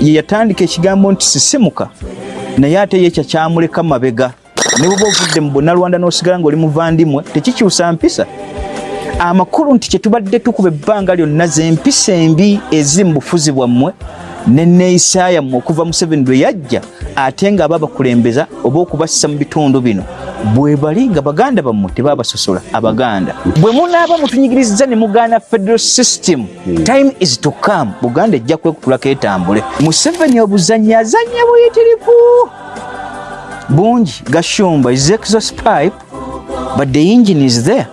ye yatandika ekigambo nti sisimuka naye ate ye ekyo kyamuleka mabega. Ne bwoba ovudde mu bonnalwanda n'osigala ng'oli muvandimwe tekikyusa mpisa. Amakulu nti kyetubadde tukuba ebbanga lyonna zempisa embi eziri mu bufuzi bwammwe neneeyisa yammwe okuva museveni lwe yajja ate nga aba bakulembeza oba okubassa mu bitundu bino bwe bali nga baganda bammwe tebabasosola abaganda. Bwe munaaba mutunyigiriza ne mugaana federal system time is to come. Buganda ejja kwekutulako etambule museveni obuzanyi azanya buyitirivu bungi gashumba is exhaust pipe but the engine is there.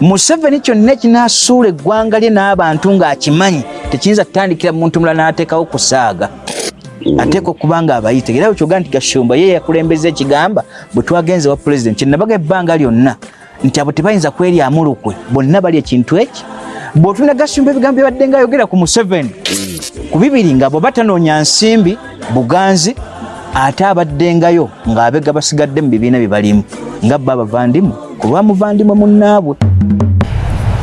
Museveni kyonna ekinasuula eggwanga lye n'abantu ng'akimanyi tekiyinza kutandikira muntu mulala n'ateekawo kusaaga ateeka okuba nga abayita era wekyoga nti gashumba ye yakulembeza ekigamba bwe twagenze wa pulezidenti kyenabaga ebbanga lyonna nti abo tebayinza kweryamu lukwe bonna bali ekintu eki. Bw'otunda gashumba ebigambo byabadde nga ayogera ku museveni ku bibiri nga bwe batanoonya nsimbi buganzi ate abaddengayo ng'abega basigadde mu bibiina bye balimu nga bba abavandimu ku lwa muvandimwe munnaabwe.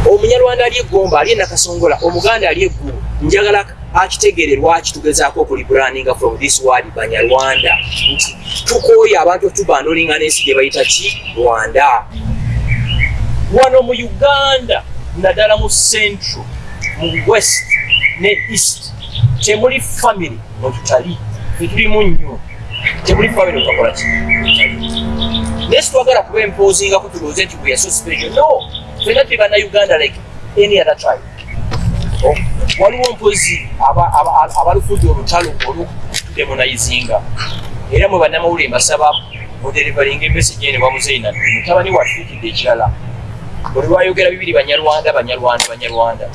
Omunyarwanda ali eggomba ali enakasongola omuganda ali eggulu njagala akitegeere lwaki tugezaako okulibraninga from this word banyarwanda nti tukooye abantu otubandolinga n'ensi gye bayita ki? Rwanda. Wano mu uganda naddala mu central mu west ne east temuli family mwetutali tetulimu nnyo temuli family okakola ki? Naye situwagala kuba empoozingako tulowooze nti we are so special no fena tuli bannayuganda like any other tribe. Oh, waliwo mpozi abalufudde olutalo oludemonizinga era mwe bannamawulire mbasaba oderivalinga emesagi ene wamuzeina mutabani wafiikidde ekirala. Buli lwayogera bibiri banyarwanda banyarwanda banyarwanda.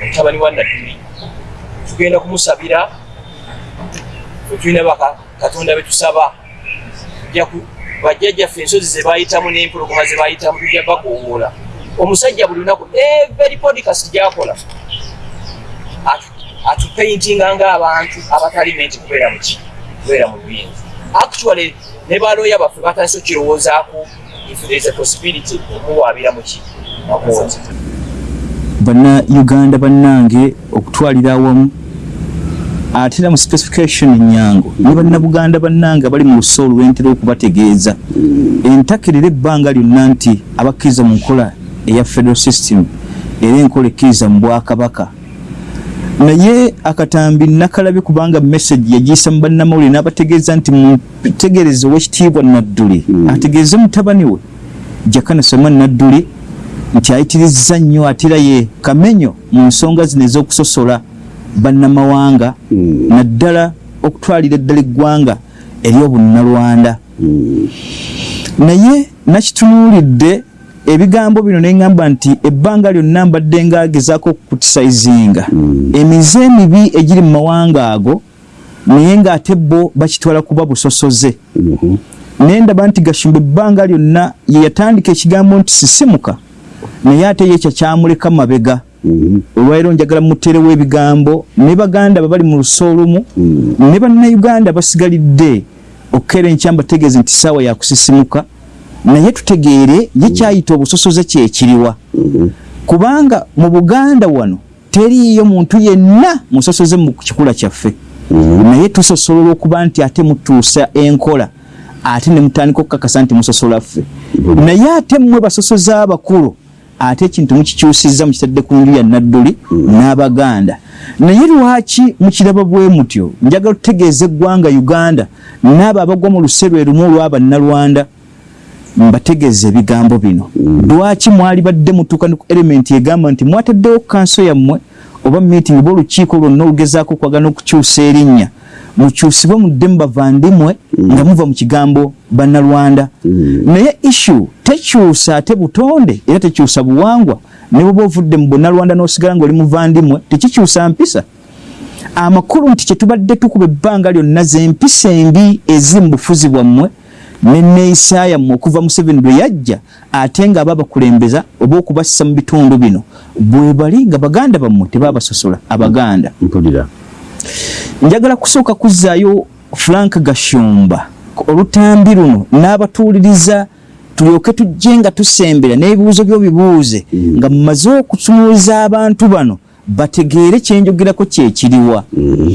Mutabani wa nadduli tugenda kumusabira twetulina baka katonda betusaba bajjajjaffe ensozi zebayitamu n'empologoma zebayitamu tujja bagongola omusajja buli lunaku every podcast gyakola atupaintinga ngaabantu abatali menti kubeera muki kubeera mu buyinza actually ne baloya baffe batandise okirowoozaako if there is a possibility omuwaabira muki makooti banna uganda bannange okutwalira awamu ate era mu specification nyango ne bannabuganda bannange bali mu luso olwentera okubategeeza entakirira ebbanga lyonna nti abakkiriza mu nkola eya federal system era enkola ekkiriza mu bwakabaka naye akatambi nakalabye kubanga message yagiyisa mu bannamawulire n'abategeeza nti mutegereze owekitiibwa nadduli. Ategeeze mutabani we jakana samuel nadduli nti ayitirizza nnyo ate era ye kamenyo mu nsonga zino ez'okusosola bannamawanga naddala okutwalira eddala eggwanga eri obunnalwanda naye nakitunuulidde ebigambo bino neŋŋamba nti ebbanga lyonna mbadde ngaagezaako okukutisayizinga emize emibi egiri mu mawanga ago naye ng'ate bo bakitwala kuba busosoze. Naye ndaba nti gashumba ebbanga lyonna ye yatandika ekigambo nti sisimuka naye ate ye ekyo kyamuleka mabega. Olwaliro njagala muterewo ebigambo ne baganda babali mu luso olumu ne bannayuganda basigalidde okukeera enkya mbategeeze nti saawa yakusisimuka naye tutegeere ye kyayita obusosoze kyekiriwa kubanga mu buganda wano teriiyo muntu yenna musosoze mu kikula kyaffe. Naye tusosola olwokuba nti ate mutuusa enkola ate ne mutandika okukakasa nti musosola ffe. Naye ate mmwe basosoze abakulu ate ekintu mukikyusizza mukitadde ku nju ya nadduli n'abaganda. Naye lwaki mukiraba bwe mutyo? Njagala tutegeeza eggwanga uganda n'abo abagwa mu luserwe lumu olw'abannalwanda mbategeeza ebigambo bino. Lwaki mwali badde mutuuka ku elementi egamba nti mwataddewo kanso yammwe oba meeting oba olukiiko lwonna olugezaako okwagana okukyusa erinnya. Mukyusibwe mudde mu bavandimwe nga muva mu kigambo bannalwanda. Naye issue tekyusa ate butonde era tekyusa buwangwa. Ne bwoba ovudde mu bonnalwanda n'osigala ng'oli muvandimwe tekikyusa mpisa. Amakulu nti kyetubadde tukuba ebbanga lyonna zempisa embi eziri mu bufuzi bwammwe neneeyisa yammwe okuva museveni lwe yajja ate nga aba bakulembeza oba okubassa mu bitundu bino bwe bali nga baganda bammwe tebabasosola abaganda. Mpulira njagala kusooka kuzzaayo frank gashumba. Olutambi luno n'abatuuliriza tulyoke tujje nga tusembera n'ebibuuzo byo bibuuze nga mumaze okutunuuliza abantu bano bategeere kyenjogerako kyekiriwa Mm.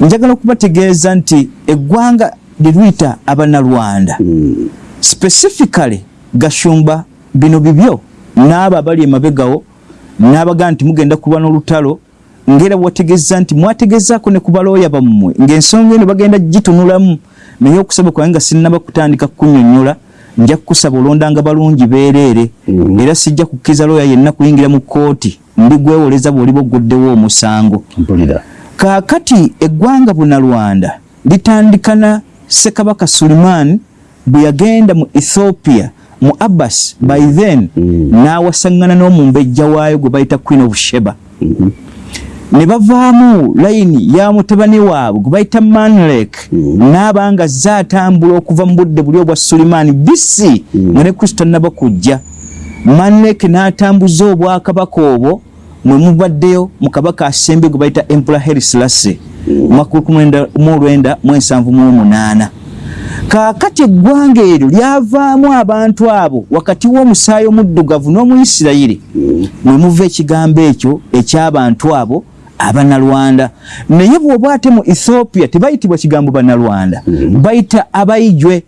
njagala okubategeeza nti eggwanga liruyita abanalwanda Mm. specifically gashumba bino bibyo n'abo abali emabegawo n'abagaa nti mugenda kulwa n'olutalo ngaera bwategeeza nti mwategezaako ne ku balooya bammwe ng'ensonga eno bagenda gitunulamu. Naye okusaba kwange nga sinnaba kutandika kunyonnyola nja kukusaba olondanga balungi beereere Mhm. era sijja kukkiriza looya yenna kuyingira mu kkooti ndigwewoleza bw'oliba ogguddewo omusango. Mpulira. Kaakati eggwanga bunalwanda litandika na ssekabaka suliman bwe yagenda mu ethiopia mu abbas by then Mm. n'awasaŋŋana n'omumbejja waayo gwe bayita queen of sheba Mhm. ne bavaamu layini ya mutabani waabwe gwe bayita manlek Mm. n'aba nga zze atambula okuva mu budde buli obwa sulimaani bisi Mm. nga ne kristo tannaba kujja manlek n'atambuza obwakabaka obwo mwe mubaddeyo mu kabaka asembe gwe bayita empula herislase mwaka olwenda mu ensanvu mu omunaana kaakati eggwanga eryo lyavaamu abantu abo wakati w'omusaayi omuddugavu n'omuyisirayiri mwe muva ekigambo ekyo eky'abantu abo abanalwanda naye bw'oba ate mu ethiopia tebayitibwa kigambo banalwanda bayita abayijwe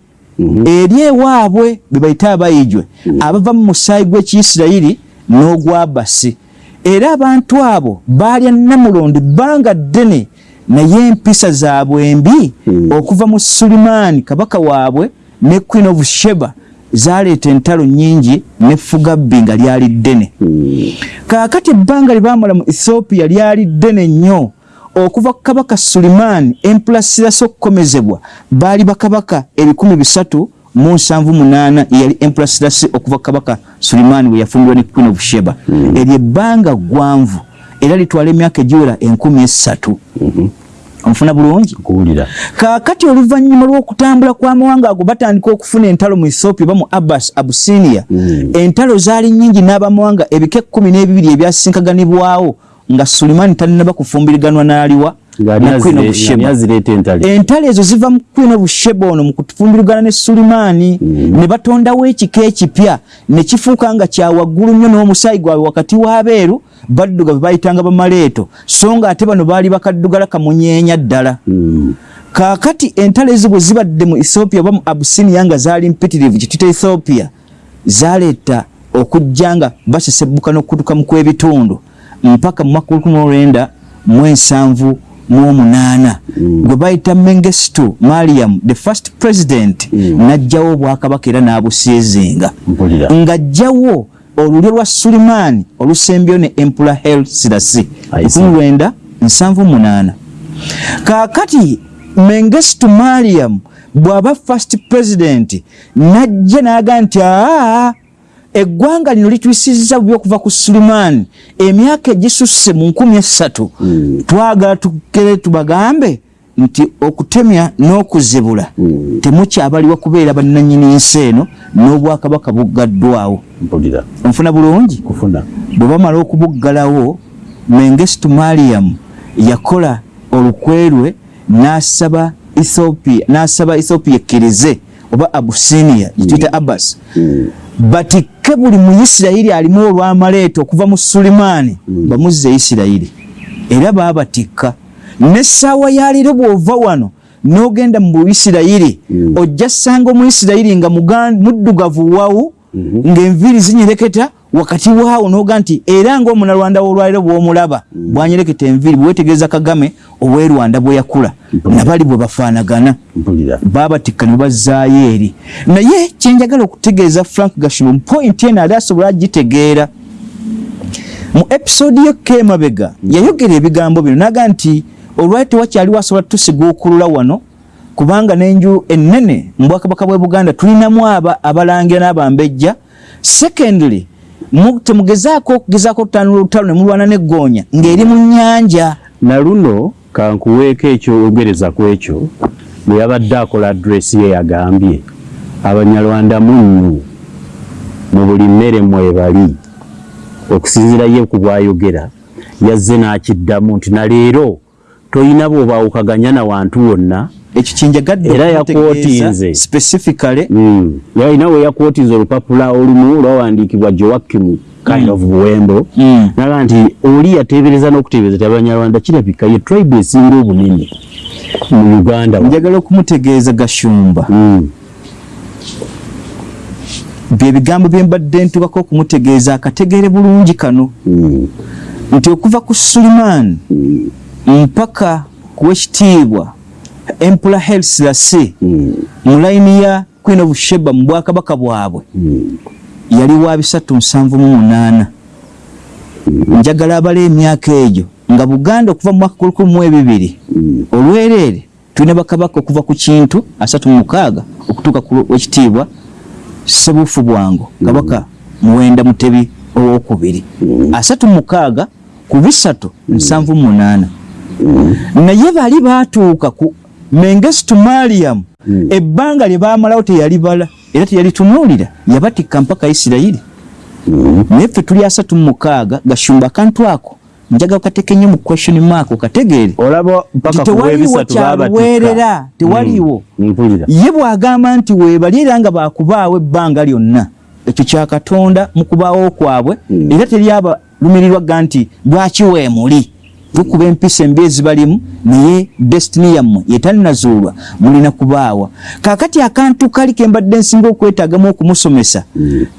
eri ewaabwe be bayita abayijwe abava mu musaayi gw'ekiyisirayiri n'ogwabasi era abantu abo baalya namulondo ebbanga ddene naye empisa zaabwe embi Mm. okuva mu sulimaani kabaka waabwe ne queen of sheba zaleeta entalo nyingi nefugabbi nga lyali ddene Mm. kaakati ebbanga lye baamala mu ethiopia lyali ddene nnyo okuva ku kabaka sulimaani empulasirasi okukomezebwa baali bakabaka ebikumi bisatu mu nsanvu munaana yeyali empulasirasi okuva ku kabaka sulimaani we yafumbirwa ne queen of sheba. Eryo ebbanga gwanvu era litwala emyaka egiwera enkumi esatu. Mhm. omufuna bulungi? Kuwulira kaakati oluvannyuma lw'okutambula kw'amawanga ago batandika okufuna entalo mu ethiopia oba mu abbas abusinia Mm. entalo zaali nyingi n'abamawanga ebika ekkumi n'ebibiri ebyasinkaganibwawo nga sulimaani talinaba kufumbiriganwa n'aliwa entale ezo ziva mu kwino busheba ono mu kufumbirugana ne sulimaani ne batondawo ekika ekipya ne kifuuka nga kyawaggulu nnyo n'omusaayi gwabwe wakati w'abeeru baddugavu bayitanga bamaleeto so nga ate bano baali bakaddugala kamunyeenya ddala. Kaakati entalo ezo bwe zibadde mu ethiopia oba mu abusinia nga zaali mpitirivu kitita ethiopia zaaleeta okujja nga basesebbuka n'okutuka mu kw'ebitundu. Mpaka mu mwaka 1970 muomunaana mm. gwe bayita mengesto mariam the first president mm. najjawo obwakabaka era n'abusiizinga ng'ajjawo olulyo lwa sulimaani olusembyo ne empula hel sirasi 1978 kaakati mengesto mariam bw'aba first president najja n'aga nti aa eggwanga lino litwisizza bubi okuva ku sulimaani emyaka egisusse mu nkumi esatu. Mm. twagala tukere tubagambe nti okutemya n'okuzibula. Mm. temukyabaliwa kubeera bannanyini nsi eno n'obwakabaka buggaddwawo onfuna bulungi? Bwe bamala okubuggalawo mengestu mariam yakola olukwerwe n'asaba ethiopia n'asaba ethiopia ekkirize oba abusinia gituyita abbas. Mm. Batikke buli muyisirayiri alimu olwamaleeta okuva mu sulimaani Mm. bamuzza isirayiri era baabatikka nessaawa yaleero bw'ova wano n'ogenda mu buisirayiri Mm. ojja ssanga omuyisirayiri nga muddugavu wawu Mhm. ng'enviiri zinyereketa wakati waawo noga nti era ng'omunalwanda w'olwaliro bw'omulaba bwanyereketa enviiri bwewetegereza kagame ow'erwanda bwe yakula nabali bwe bafaanagana. Mpulira. Baabatikka ne bazzaayo eri. Naye kyenjagala okutegeeza frank gashumu mu pointi eno ali asobola agitegeera. Mu episode yekka emabega yayogera ebigambo bino naga nti olwali tewakyaliwo asobola tusiguukulula wano kubanga n'enju ennene mu bwakabaka bwe buganda tulinamu aba abalangira n'abambejja. Secondly temugezaako okugezaako okutanula olutalo ne mulwana n'eggoonya ng'eri mu nnyanja. Na luno kankuweeko ekyogereza ku ekyo bwe yabadde akola adresi ye yagambye. Abanyarwanda munnu mu buli mmere mwebali okusinziira ye ku bwayogera yazze n'akiddamu nti naleero toyina bw'obaawukaganya na wantu wonna ekyo kyenjagadde Era yakwotinze. specifically Mm. yalina we yakwotinza olupapula olumu lwawandiikibwa joakimu kind of buwembo Mm. naga nti oli yateebereza n'okuteebereza ti abanyarwanda kirabika ye tribe esinga obunene mu uganda njagala okumutegeeza gashumba Mm. bye bigambo bye mbadde ntubako okumutegeeza akategeere bulungi kano Mm. nti okuva ku sulimaani mpaka ku wekitiibwa empula helsilase Mm. mu layini ya queen of sheba mu bwakabaka bwabwe Mm. yali wa bisatu nsanvu mu munaana. Njagala abala emyaka egyo nga buganda okuva mu mwaka kulukumi mu ebibiri. Mm. olwereere tulina bakabaka okuva ku kintu asatu mu mukaaga okutuuka ku wekitiibwa sebuufu bwango kabaka muwenda mutebi owokubiri. Asatu mu mukaaga ku bisatu nsanvu mu munaana. Naye bali batuuka ku mengestu mariamu ebbanga lye bamalawo teyalibala era teyalitunuulira yabatikka mpaka isirayiri. Naye ffe tuli asatu mu mukaaga gashumba akantu ako njagala okateeke nnyo mu question mark okategeere. Webisatu kyaluweerera tewaliiwo mpulira ye bw'agamba nti weebali era nga baakubaawo ebbanga lyonna ekyo kya katonda mu kubaawo kwabwe era teryabalumirirwaga nti lwaki weemuli lukuba empisa embi ezibalimu naye destiny yammwe yetalinazuulwa mulina kubaawa. Kaakati akantu kali ke mbadde nsinga okwetaagamu okumusomesa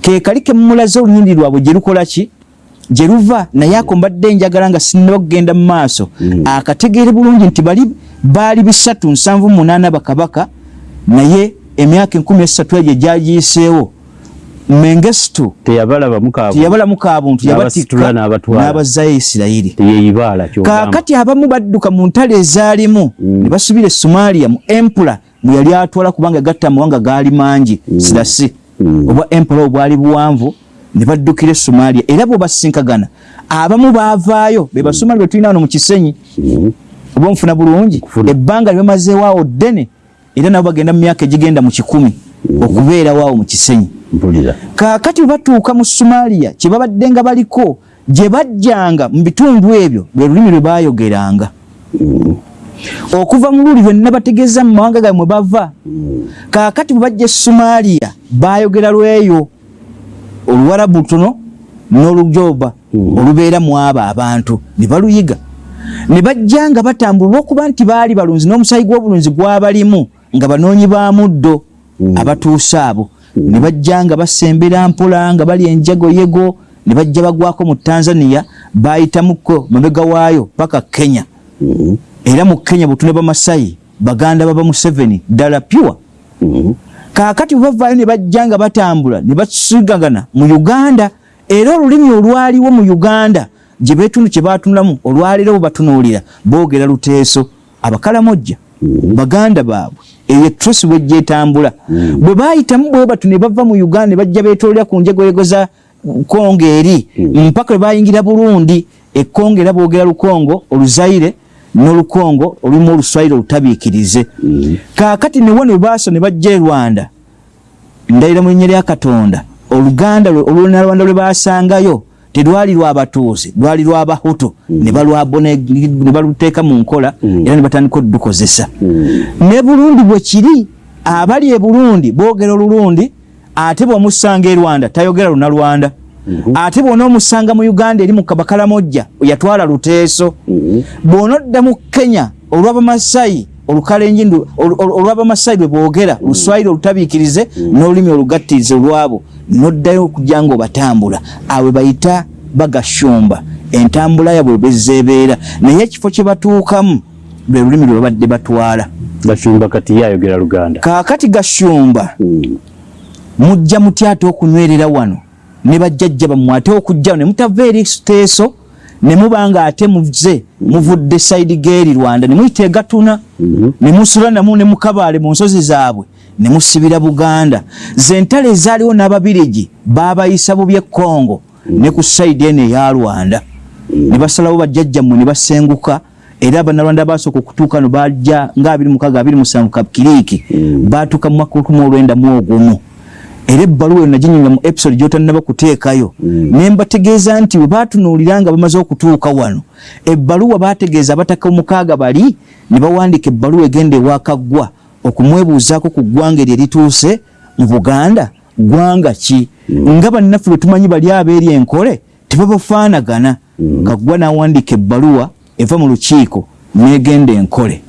ke kali ke mumulaze olunyindi lwabwe gye lukola ki? Gye luva naye ako mbadde njagala nga sinaba kugenda mu maaso. Akategeere bulungi nti bali baali bisatu nsanvu munaana bakabaka naye emyaka enkumi esatu egyo gyagiyiseewo mengestu teyabalamu kabuntu yabatikka n'abazzayo isirayiri kaakati abamu badduka mu ntale ezaalimu ne basubira e somalia mu empula mwe yali atwala kubanga gatta amawanga gaali mangi sirasi. Obwa empula obwali buwanvu ne baddukira e somalia era bwebasinkagana abamu baavaayo be basomalia be tulina wano mu kisenyi. Oba nfuna bulungi ebbanga lye bamazeewaawo ddene era nabo bagenda mu myaka egigenda mu kikumi okubeerawaawo mu kisenyi. Kaakati bwe batuuka mu somalia kye babadde nga baliko gye bajjanga mu bitundu ebyo lwe lulimi lwe baayogeranga. Okuva mu luli lwenna bategeeza mu mawanga gaabwe mwe bava. Kaakati bwe bajja e somalia baayogera lweyo oluwarabu lutono n'olujoba olubeera mu abo abantu ne baluyiga. Ne bajja nga batambula olwokuba nti baali balunzi n'omusaayi gw'obulunzi gwabalimu nga banoonyi ba muddo abatuuse abo. Ne bajja nga basembera mpola nga bali enjagoyego ne bajja bagwako mu tanzania bayitamuko mabega waayo paka kenya. Era mu kenya butune bamasayi baganda baba museveni ddala pyuwa kaakati bwe bavaayo ne bajja nga batambula ne basigagana mu uganda era olulimi olwaliwo mu uganda gye beetundu kye baatunulamu olwaleero bwe batunuulira boogera luteeso abakalamojja baganda baabwe eyo etrosi bwe gyetambula bwe baayitamu bwe batu ne bava mu uganda ne bajja beetoolera ku njegoyego za kongo eri. Mpaka bwe bayingira burundi ekongo era boogera lukongo oluzaire n'olukongo olulimu oluswayire olutabiikirize. Kaakati newo ne baasa ne bajja e rwanda ndayira mu linnya lya katonda oluganda lwe- olunalwanda lwe basangayo telwali lwabatuuze lwali lwabahutu ne balwabo ne baluteeka mu nkola era ne batandika oddukozesa ne burundi bwe kiri abali e burundi boogera olulundi ate bw'omusanga e rwanda tayogera lunalwanda. Ate bw'onoomusanga mu uganda eri mu kabakalamojja yatwala luteeso. Bw'onodda mu kenya olw'abamasayi olukalenji ndu- olu- olu- olw'abamasayi lwe boogera luswayiri olutabiikirize n'olulimi olugattirize olwabo noddayo okujja nga obatambula. Awe bayita bagashumba. Entambula yabwe bezeebeera naye ekifo kye batuukamu lwe lulimi lwe babadde batwala. Gashumba kati ye ayogera luganda. Kaakati gashumba mujja mutya ate okunywerera wano ne bajjajja bammwe ate okujja wano ne mutava eri teeso ne muba nga ate muze muvudde sayidi geeri rwanda ne muyita egatuna ne musula namu ne mukabaale mu nsozi zaabwe ne musibira buganda. Zentale ezaaliwo n'ababirigi baabayisa bubi ekkongo ne ku sayidi eno eya rwanda. Ne basalawo bajjajjammwe ne basenguka era abannarwanda basooka okutuuka no bajja nga 26 27 kapkiriiki baatuuka mu mwaka lukumi olwenda mu ogumu era ebbaluwa eyo naginyonyola mu episode gyotannaba kuteekayo. Ne mbategeeza nti bwe baatunuulira nga bamaze okutuuka wano ebbaluwa baategeeza abataka omukaaga bali ne bawandiika ebbaluwa egenda ewakaggwa okumwebuuzaako ku ggwanga eryo erituuse mu buganda ggwanga ki? Nga bannaffe bwe tumanyi bali abeeri enkole tebabafaanagana. Kagwa n'awandiika ebbaluwa eva mu lukiiko negenda enkole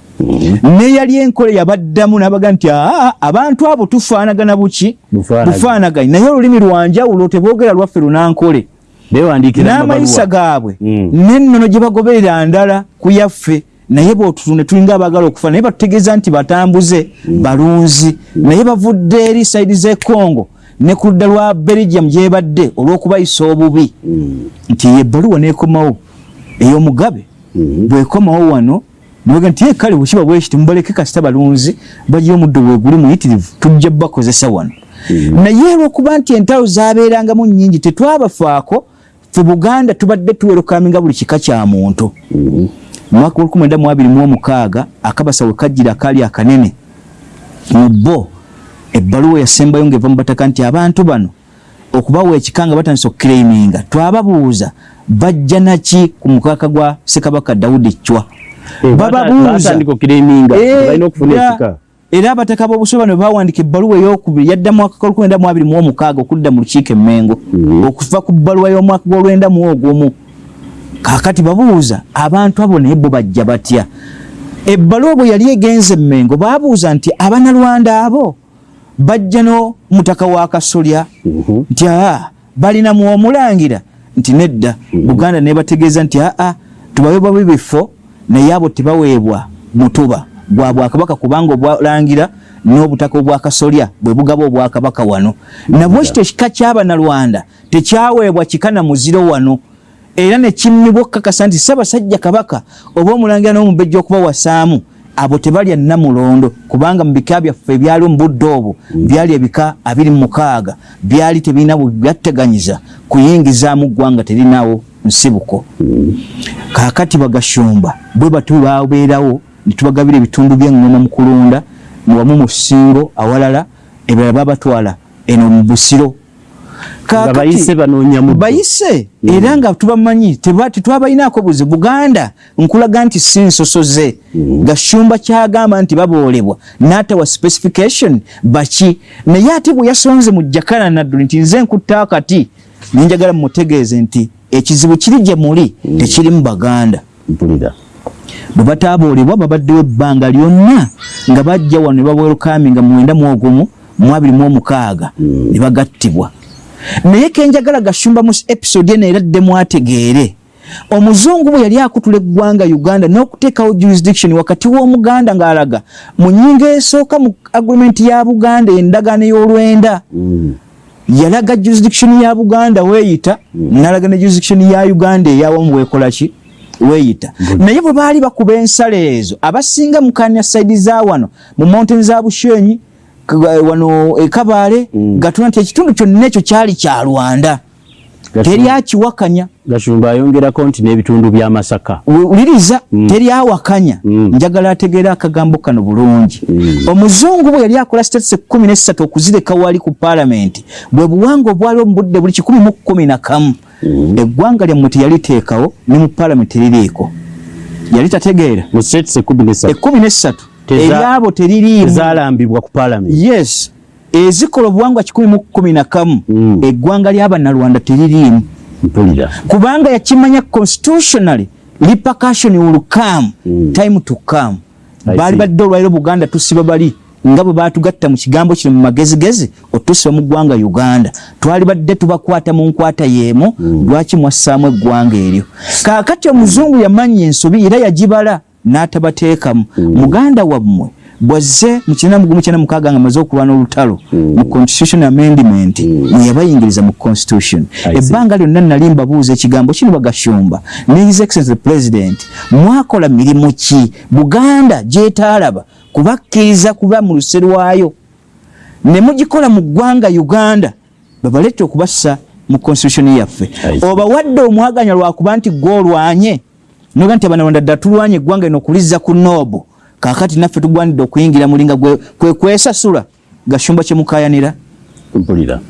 neyali enkole yabaddamu nabaga nti aa abantu abo tufaanagana buki? Bufaanaganye. Naye olulimi lwanjawulo teboogera lwaffe lunankole. N'amayisa gaabwe. Mm. n'ennono gye bagoberera ndala ku yaffe. Naye bwotutune tulinga abaagala okufa naye batutegeeza nti batambuze balunzi. Naye bavudde eri saidi z'e congo ne ku ludda lwa belgium gyebadde olw'okubayisa obubi. Nti ebbaluwa nekomawo. Ey'omugabe bwekomawo wano nibaga nti ye kale bwekiba bweki temubaleke kasita balunzi bajja omuddo bwe guli muyitirivu tujja bakozesa wano. Naye olwokuba nti entalo zabeerangamu nnyingi tetwabafaako fe buganda tubadde tuwerokaminga buli kika kya muntu. Mwaka abiri mu omukaaga akabasa we kajjira akaali akanene mu bo ebbaluwa yasembayo ngaeva mu bataka nti abantu bano okubawa ekika nga batandisa okukireiminga twababuuza bajja naki ku mukaaka gwa ssekabaka dawudi chwa bababuuza batandika okiriminga Eh, okufuna ekika. era abataka b'obusoba bano bawandika ebbaluwa eyokubiri yadda mu mwaka gw'olwenda mu abiri mu omukaaga okudda mu lukiiko emmengo okuva ku bbaluwa y'omwaka gw'olwenda mu ogumu. Kaakati babuuza abantu abo naye bo bajja batya? Ebbaluwa bwe yali egenze emmengo baabuuza nti abanalwanda abo bajja no mutaka wa kasolya? Nti aa balinamu omulangira. Nti nedda. Buganda nebategeeza nti aa tubaweebwa bibifo naye abo tebaweebwa mutuba. Gwa bwakabaka kubanga obwalangira n'obutaka obwakasolya bwe bugaba obwakabaka wano. Nabwe kito ekika kyabanalwanda tekyaweebwa kika na muziro wano era nekimmibwa okukakasa nti ssaabasajja kabaka oba omulangira n'omubejja okubawasaamu abo tebalya namulondo kubanga mu bika byaffe ebyali mu budde obwo byali ebika abiri mu mukaaga byali tebirina byatteganyiza kuyingizaamu ggwanga terinawo nsibuko kaakati bagashumba bwe batu babeerawo ne tubagabira ebitundu by'eŋŋoma mu kulunda wamu mu singo awalala ebirala babatwala eno mu busiro. Bayise bayise era nga tubamanyi tetwabalinaako buzi. Buganda nkulaga nti si nsosoze gashumba kyagamba nti baboolebwa. N'atawa specification baki? Naye ate bwe yasonze mu jakala nadduli nti nze nkutta akati nenjagala mumutegeeze nti ekizibu kiri gye muli tekiri mu baganda. Mpulira. Bwe bataaboolebwa babaddewo ebbanga lyonna nga bajja wano ne babwerukaminga mu mwenda mu ogumu mu abiri mu omukaaga ne bagattibwa. Naye kenjagala gashumba mu episode eno era dde mwategeere. Omuzungu bwe yali akutula eggwanga uganda n'okuteekawo jurisdiction wakati w'omuganda ng'alaga mu nnyingo esooka mu agreement ya buganda endagaano y'olwenda yalaga jurisdiction ya buganda weeyita nalaga ne jurisdiction ya uganda eyawamu weekolaki weeyita. Naye bwe baali bakuba ensalo ezo abasinga mukanya saidi za wano mu mountain za bushenyi wano ekabaale gatula nti ekitundu kyonna ekyo kyali kya rwanda teri akiwakanya. Gashumba ayongerako nti n'ebitundu by'amasaka. Wuliriza teri awakanya. Mm. njagala ategeera akagambo kano bulungi. Omuzungu bwe yali akola states ekkumi nessatu okuzireka wali ku paalamenti bwe buwanga obwaliwo mu budde buli kikumi mu kkumi na kamu eggwanga lyammwe teyaliteekawo ne mu paalamenti teririiko yali tategeera. Mu states ekkumi nessatu. Eryabo teririimu. zaalambibwa ku paalamenti yes ezikola obuwangwa kikumi mu kkumi na kamu Mm. eggwanga ly'abannalwanda teririimu kubanga yakimanya constitutionally repercussion will come Mm. time to come. Baali badde olwairo buganda tusiba bali nga bwe batugatta mu kigambo kino mu magezigezi otusiba mu ggwanga uganda. Twali badde tubakwata mu nkwata y'emu lwaki mwassaamu eggwanga eryo? Kaakati omuzungu yamanya ensobi era yagibala n'atabateekamu. Muganda wammwe bwazze mu kina mugumu kyana mukaaga nga amaze okulwana olutalo mu constitution amendment mwe yabayingiriza mu constitution. Ebbanga lyonna nali mbabuuza ekigambo kino bagashumba. Ne his excellency the president mwakola mirimu ki? Buganda gyetaalaba kubakkiriza kuba mu luse lwayo ne mugikola mu ggwanga uganda babalette okubassa mu constitution yaffe. Obawadde omwaganya lwakuba nti gwe olwanye noga nti abanalwanda dda tulwanye eggwanga lino okulizza ku noobo kaakati naffe tugwanidde okuyingira mulinga kwe kwesasula gashumba kyemukayanira mpulira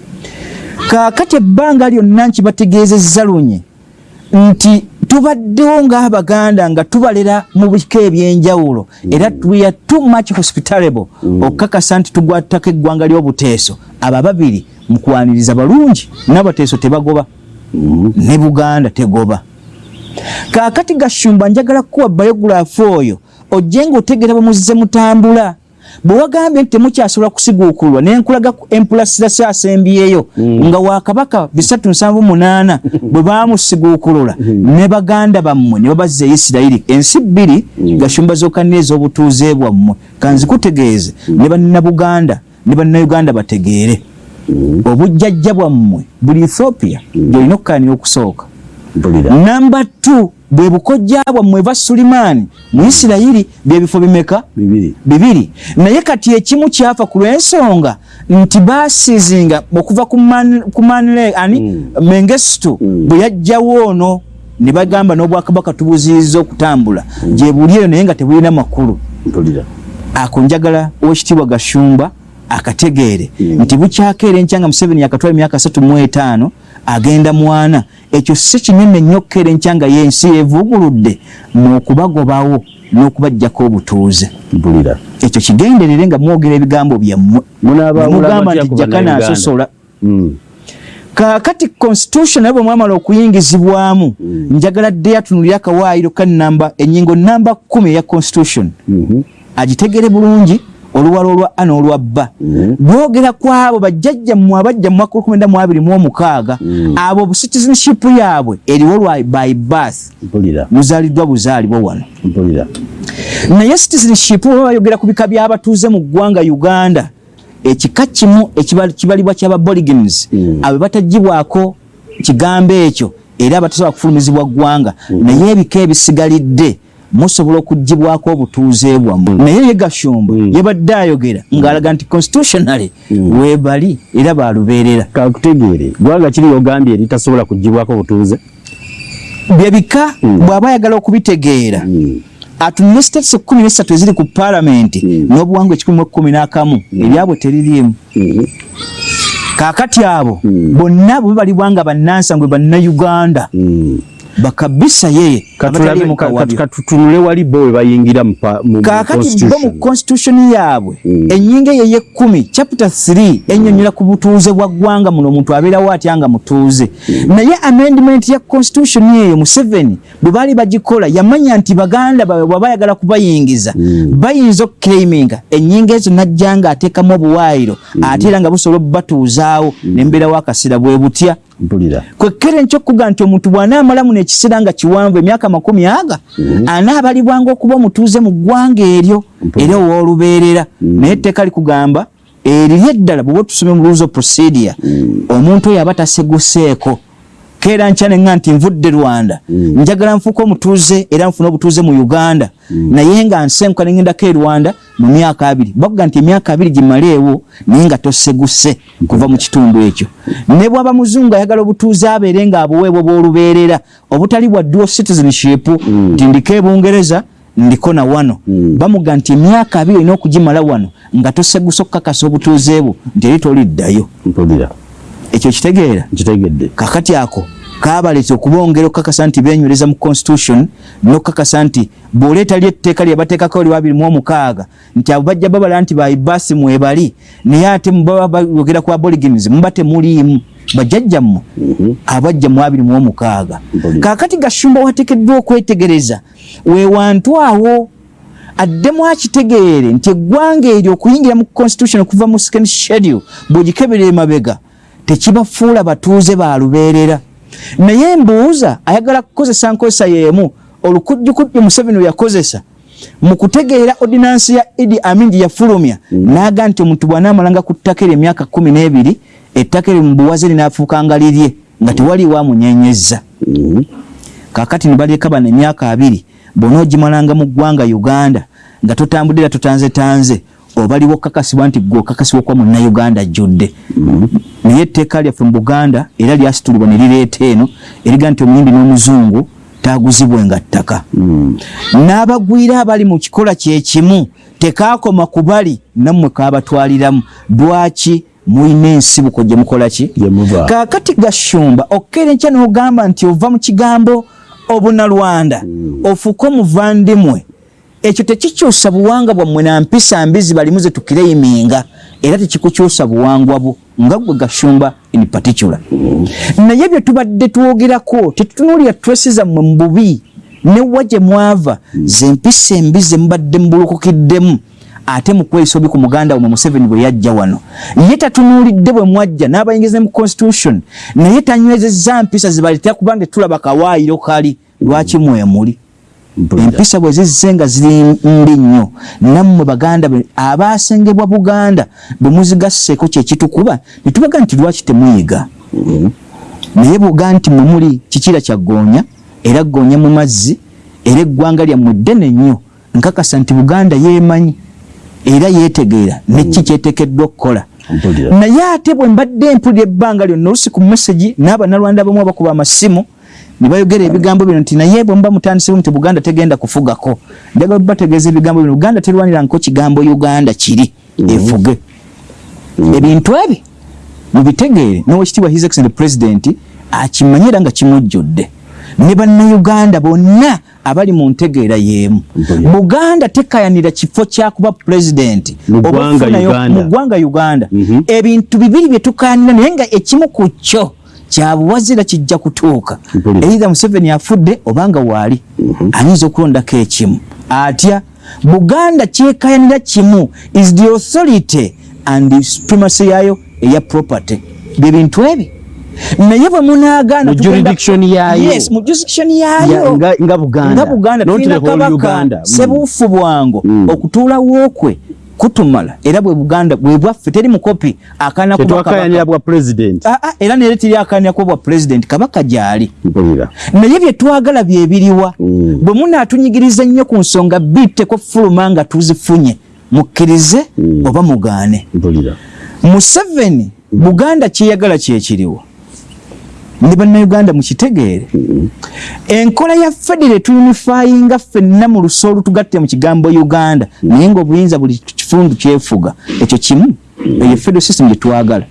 kaakati ebbanga lyonna nkibategeezezza lunye nti tubaddewo ng'abaganda nga tubalera mu bika ebyenjawulo era we are too much hospitalable okukakasa nti tugwatako eggwanga ly'obuteeso. Abo ababiri mukwaniriza balungi nabateeso tebagoba. Ne buganda tegoba. Kaakati gashumba njagala kukuwa biogirafu oyo ojje ngaotegeera bamuzize mutambula. Bwe wagambye nti temukyasobola kusiguukulwa nenkulaga empulasirasi asembyeyo nga wakabaka bisatu nsanvu munaana bwe bamusiguukulula ne baganda bammwe ne babazza e isirayiri ensi bbiri gashumba zokanira ez'obutuuze bwammwe. Kanzikutegeeze ne bannabuganda ne bannayuganda bategeere. Obujjajja bwammwe buli ethiopia gyolina okukaanira okusooka. Namba t bwe bukojja bwammwe ba sulimaani mu isirayiri byebifo bimeka? Bibiri. Naye kati ekimu kyafa ku lw'ensonga nti baasizinga okuva ku manle ani? Mengestu bwe yajjawo ono ne bagamba n'obwakabaka tubuziriza okutambula. Gye buli eyo naye nga tebulina makulu. Ako njagala owekitiibwa gashumba akategeere. Nti bukyakeera enkyanga museveni yakatwala emyaka satu mu etaano agenda mwana. Ekyo si kinene nnyo okukeera enkyanga y'ensi evuguludde mukubagobawo n'okubajjako obutuuze. Ekyo kigenderere nga mwogera ebigambo byammwe. Mugamba nti jakana asosola kakati constitution naye bwe mwamala okuyingizibwamu njagala dde atunulira akawaayiro ka namba enyingo namba kumi eya constitution. Agitegere bulungi oluwala olwa a n'olwa bba bwogera ku abo bajjajjammwe abajja mu mwaka olukumi mu abiri mu omukaaga abo citizenship yaabwe eriwo lwa by birth muzaaliddwa buzaalibwa wano. Naye citizenship bwe bayogera ku bika by'abatuuze mu ggwanga uganda ekika kimu kibalibwa ky'ababoligins abo batagibwako kigambo ekyo era abatasobola kufulumizibwa ggwanga. Naye ebika ebisigalidde musobola okugibwako obutuuze bwammwe. Naye ye gashumba yabadde ayogera ng'alaga nti constitutionally webali era balubeerera kakutegeere gwanga kiri ogambye eritasobola kugibwako obutuuze? Byebika bw'aba ayagala okubitegeera. Atunule states ekkumi nesatu eziri ku paalamenti n'obuwangwa ekikumi mu ekkumi n'akamu ebyabwe teririimu kaakati abo bonna bwe balibwa nga bannansango bannayuganda bakabisa yeye katutunule wali bo we bayingira kakati bo mu constitution. yaabwe enyinga eyo ey'ekkumi chapter 3 ennyonnyola ku butuuze bwa ggwanga muno omuntu abeerawo atya nga mutuuze. Naye amendment ya constitution eyo museveni bwe baali bagikola yamanya nti baganda bawe bwaba ayagala kubayingiza bayinza okuclaiminga ennyinga ezo najja nga ateekamu obuwaayiro ate era nga busobola obubatuuzaawo nembeerawo akaseera bwe butya. Kwekere nkyokuga nti omuntu bw'anaamala muno ekiseera nga kiwanvu emyaka makumi aga anaabalibwanga okuba omutuuze mu ggwanga eryo era owoolubeerera naye etteeka likugamba eriri eddala bweoba otusome mu rules of procedure omuntu oyo aba taseguseeko keera nkyaneŋŋa nti nvudde rwanda. Njagala nfuuka omutuuze era nfuna obutuuze mu uganda. Naye nga nsenkuka neŋŋendako e rwanda mu myaka abiri. Bakuga nti emyaka abiri gimaleewo naye nga toseguse kuva mu kitundu ekyo. Ne bwaba muzungu ayagala obutuuze abeere nga abuweebwa bwolubeerera obutali bwa dual citizenship nti ndiko ebungereza ndiko na wano. Bamuga nti emyaka abiri olina okugimala wano nga toseguse okukakasa obutuuze bwo nti eri toliddayo. Ekyo kitegeera? Kakati ako kabaleta okubongera okukakasa nti benywereza mu constitution nokukakasa nti bw'oleeta ly etteeka lye bateekako oli babiri mu omukaaga nti abo bajja babala nti baibasi mwebali naye ate baba bayogera ku aborigins muba temuliimu bajjajjammwe abajja mu abiri mu omukaaga. Kaakati gashumba wateekeddwa okwetegereza weewantu awo addemu akitegeere nti eggwanga eryo okuyingira mu constitution okuva mu second schedule bw'ogikeberera emabega tekibafuula batuuze balubeerera naye mbuuza ayagala kukozesa nkozesa yeemu olukujjukujju museveni yakozesa mu kutegeera ordinansi ya idi amin gye yafulumya n'aga nti omuntu bw'anaamalanga ku ttaka eryo emyaka kumi n'ebiri ettaka eryo mu buwaze linaafuukanga lirye nga tewaliwo amunyenyezza kaakati ne balyeka bano emyaka abiri bonna ogimalanga mu ggwanga uganda nga totambudde era totanzetanze obaliwo okukakasibwa nti gwe okakasibwa okuba munnayuganda ajjudde. Naye etteeka lyaffe mu buganda era lyasitulibwa ne lireeta eno eriga nti omuyimbi n'omuzungu taaguzibwenga ttaka. N'abagwira abali mu kikola kyekimu tekaakoma ku bali nammwe kaabatwaliramu. Lwaki mulina ensibuko gye mukola ki? Kaakati gashumba okkeera enkya n'ogamba nti ova mu kigambo obunalwanda ofuuke omuvandimwe ekyo tekikyusa buwanga bwammwe na mpisa mbizi balimu ze tukireiminga era tekikukyusa buwangwa bwo nga gwe gashumba in particular. Naye bye tubadde twogerako tetutunuulira tresi zammwe mu bubi newa gye mwava zempisa embi ze mubadde mubulukukiddemu ate mukweyisa obi ku muganda wamwe museveni bwe yajja wano. Ye tatunuulidde bwe mwajja n'abayingiza mu constitution naye tanywezezza mpisa zibaletera kubanga tulaba kawaayiro kali lwaki mwemuli empisa bwe zizze nga ziri mbi nnyo. Nammwe baganda be- abaasengebwa buganda bwe muzigasseeko kyekitukuba ne tubaga nti lwaki temuyiga? Naye bwoga nti mwe muli kikira kya ggoonya era ggoonya mu mazzi era eggwanga lyammwe ddene nnyo nkakasa nti buganda yeemanyi era yeetegeera neki kyeteekeddwa okukola. Mpulira. naye ate bwe mbadde mpulira ebbanga lyonna olusi ku mesagi n'abanalwanda abamu abakuba amasimu ne bayogera ebigambo bino nti naye bwe muba mutandisewo nti buganda tegenda kufugako njagala bategeeza ebigambo bino. Buganda terwanirangako kigambo uganda kiri efuge. Ebintu ebi mubitegeere. Nowekitiibwa his excellent president akimanyi era nga kimujjudde. Ne bannayuganda bonna abali mu ntegeera y'emu. Mpulira. buganda tekayanira kifo kyakuba pulezidenti Mu ggwanga Uganda. Mhm. ebintu bibiri bye tukanira naye nga ekimu ku kyo kyabuwazira kijja kutuuka. Eitha museveni afudde obanga waali ayinza okulondako ekimu. Atya? Buganda kyekayanira kimu is the authority and the supremacy yayo eya property. Bye bintu ebi. Naye bwe munaagaana Mu jurisdiction yayo. Nga- buganda. Tulina kabaka. Mm. sebuufu bwango Mm. okutuulawo kwe kutumala era bwe buganda bwe bwaffe teri mukopi akaana kuba tetwakayanira kabaka. bwa president. Ah, ah, era nere teri akaanira kuba bwa president kabaka gyali. Mpulira naye bye twagala byebiriwa Mm. bwe munaatunyigiriza ennyo ku nsonga bitteko fuluma nga tuzifunye mukkirize Mm. oba mugaane. Mpulira museveni buganda kyeyagala kyekiriwo ne bannayuganda mukitegeere. Enkola ya federe tuyunifayinga ffenna mu luso olutugatte mu kigambo uganda. Naye ngaobuyinza buli kifundu kyefuga ekyo kimu eyo federal system gyetwagala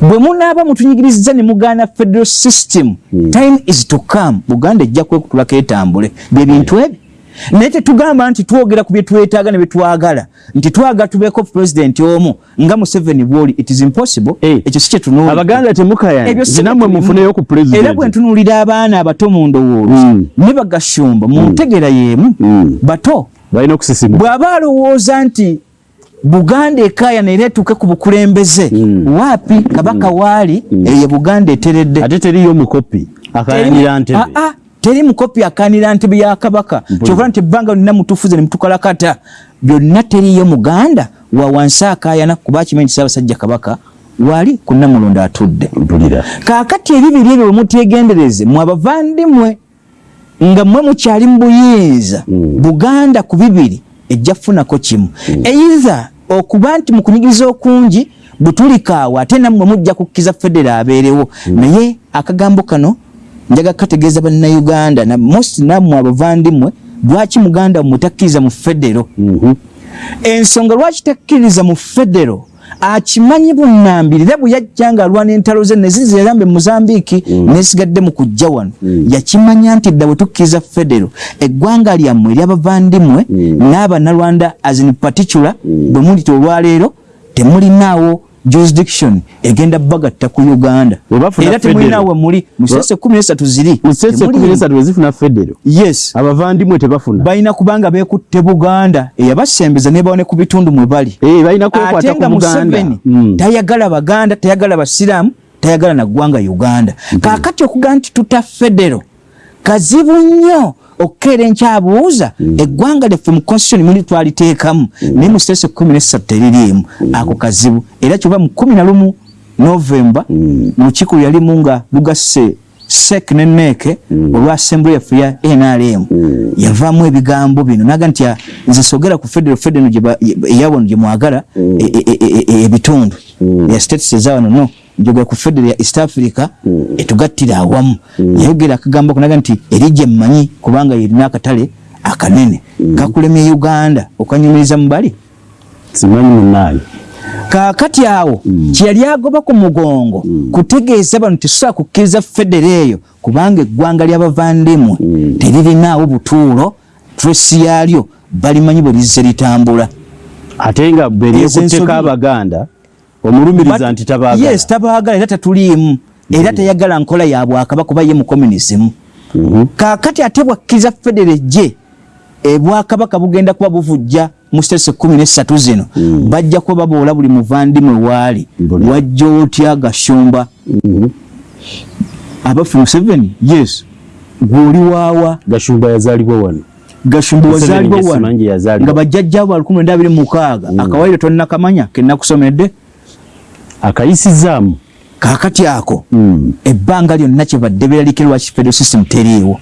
bwe munaaba mutunyigiriza ne mugaana federal system time is to come. Buganda ejja kwekutulako etambule. Bye bintu ebi naye tetugamba nti twogera ku bye twetaaga ne bye twagala nti twagala tubeeko pulezidenti omu nga museveni bwoli it is impossible. Eh, ekyo si kyetunuulira abaganda temukayana Ebyo si nammwe bitulimu. mufuneyo ku era bwe ntunuulira abaana abato mu ndowooza Mm. ne bagashumba mu ntegera y'emu Mm. bato balina okusisimuka bw'aba alowooza nti buganda ekayana era etuuke ku bukulembeze waapi kabaka waali eyo buganda eteredde. Ate teriyo mukopi akayanira ntebe. Ah, ah, teri mukopi akanira ntebe ya kabaka. Kyova nti ebbanga lyonna mutufuze ne mutukalakata byonna teriyo muganda wa wansi akayana kuba akimanyi nti ssaabasajja kabaka waali ku namulondo atudde. Kaakati ebibiri ebyo bwemutyegendereze mwe abavandimwe nga mmwe mukyali mu buyinza Mm. buganda ku bibiri ejja kufunako kimu. Eitha okuba nti mu kunyigiriza okungi butulikaawo ate nammwe mujja kukkiza federa abeerewo. Naye akagambo kano njaga kategeeza bannayuganda. Na most nammwe abavandimwe lwaki muganda mmwe takkiriza mu federo? Mhm. ensonga lwaki takkiriza mu federo? Akimanyi bunnambiri. Era bwe yajja nga alwana entalo ze neziza erambe mozambiiki nesigadde mu kujja wano. Yakimanya nti dda bwe tukkiriza federo eggwanga lyammwe eryabavandimwe n'abanalwanda as in particular bwe mulita olwaleero temulinaawo jurisdiction egenda bagatta ku uganda. Era federo. temulinaawo muli musese kumi nesatu ziri. Musese Temuli- kumi nesatu wezifuna federo. Yes. Abavandimwe tebafuna. Balina kubanga beekutte buganda eyabasembeza nebawone ku bitundu mwe bali. Eh, balina kwekwata ate nga ku buganda museveni Mm. tayagala baganda tayagala basiraamu tayagala na ggwanga uganda. Kaakati okuga nti tuta federo kazibu nnyo okukeera enkyabuuza eggwanga lyaffe mu constitution muli twaliteekamu naye mu sitesi kumi nesatu teririimu ako kazibu era kyoba mu kumi na lumu novemba mu kikulu yalimu nga lugasse sek ne neeke olwa assembly yaffe ya nrm yavaamu ebigambo bino naga nti ah, nze sogera ku federo federo eyawano gye mwagala e- e- e- e- ebitundu ya states ezawano no njogera ku federo ya east africa etugattira awamu. Yayogera akagambo kunaga nti eri gye mmanyi kubanga yerina akatale akanene. Kakulemye uganda okanyumiriza mu bali. Simanyi munaye kaakati awo kyeyali agoba ku mugongo kutegeeza bano tetusobola kukkiriza federo eyo kubanga eggwanga ly'abavandimwe teririnaawo butuulo tresi yaalyo balimanyi bwe lizze litambula. Ate nga beryekutteko ensobi- abaganda omulumiriza nti tabaagala. yes tabaagala era tatuliimu era teyagala nkola ya bwakabaka kuba ye mukomunisimu Mhm. kaakati ate bwakkiriza federe gye ebwakabaka bugenda kuba buvujja mu sitesi kumi nesatu zino. Bajja kuba baboola buli muvandimwe waali. Wajja otya gashumba? Mhm. abafu museveni? Yes. Gweoli waawa. Gashumba yazaalibwa wano. Gashumba wazaalibwa wano. Nga bajjajja ba lukumi lwenda abiri mukaaga akawaire tonnakamanya kenakusomedde akayisizaamu. Kaakati ako Mm. ebbanga lyonna kyebadde biralike lwaki federal system teriiwo.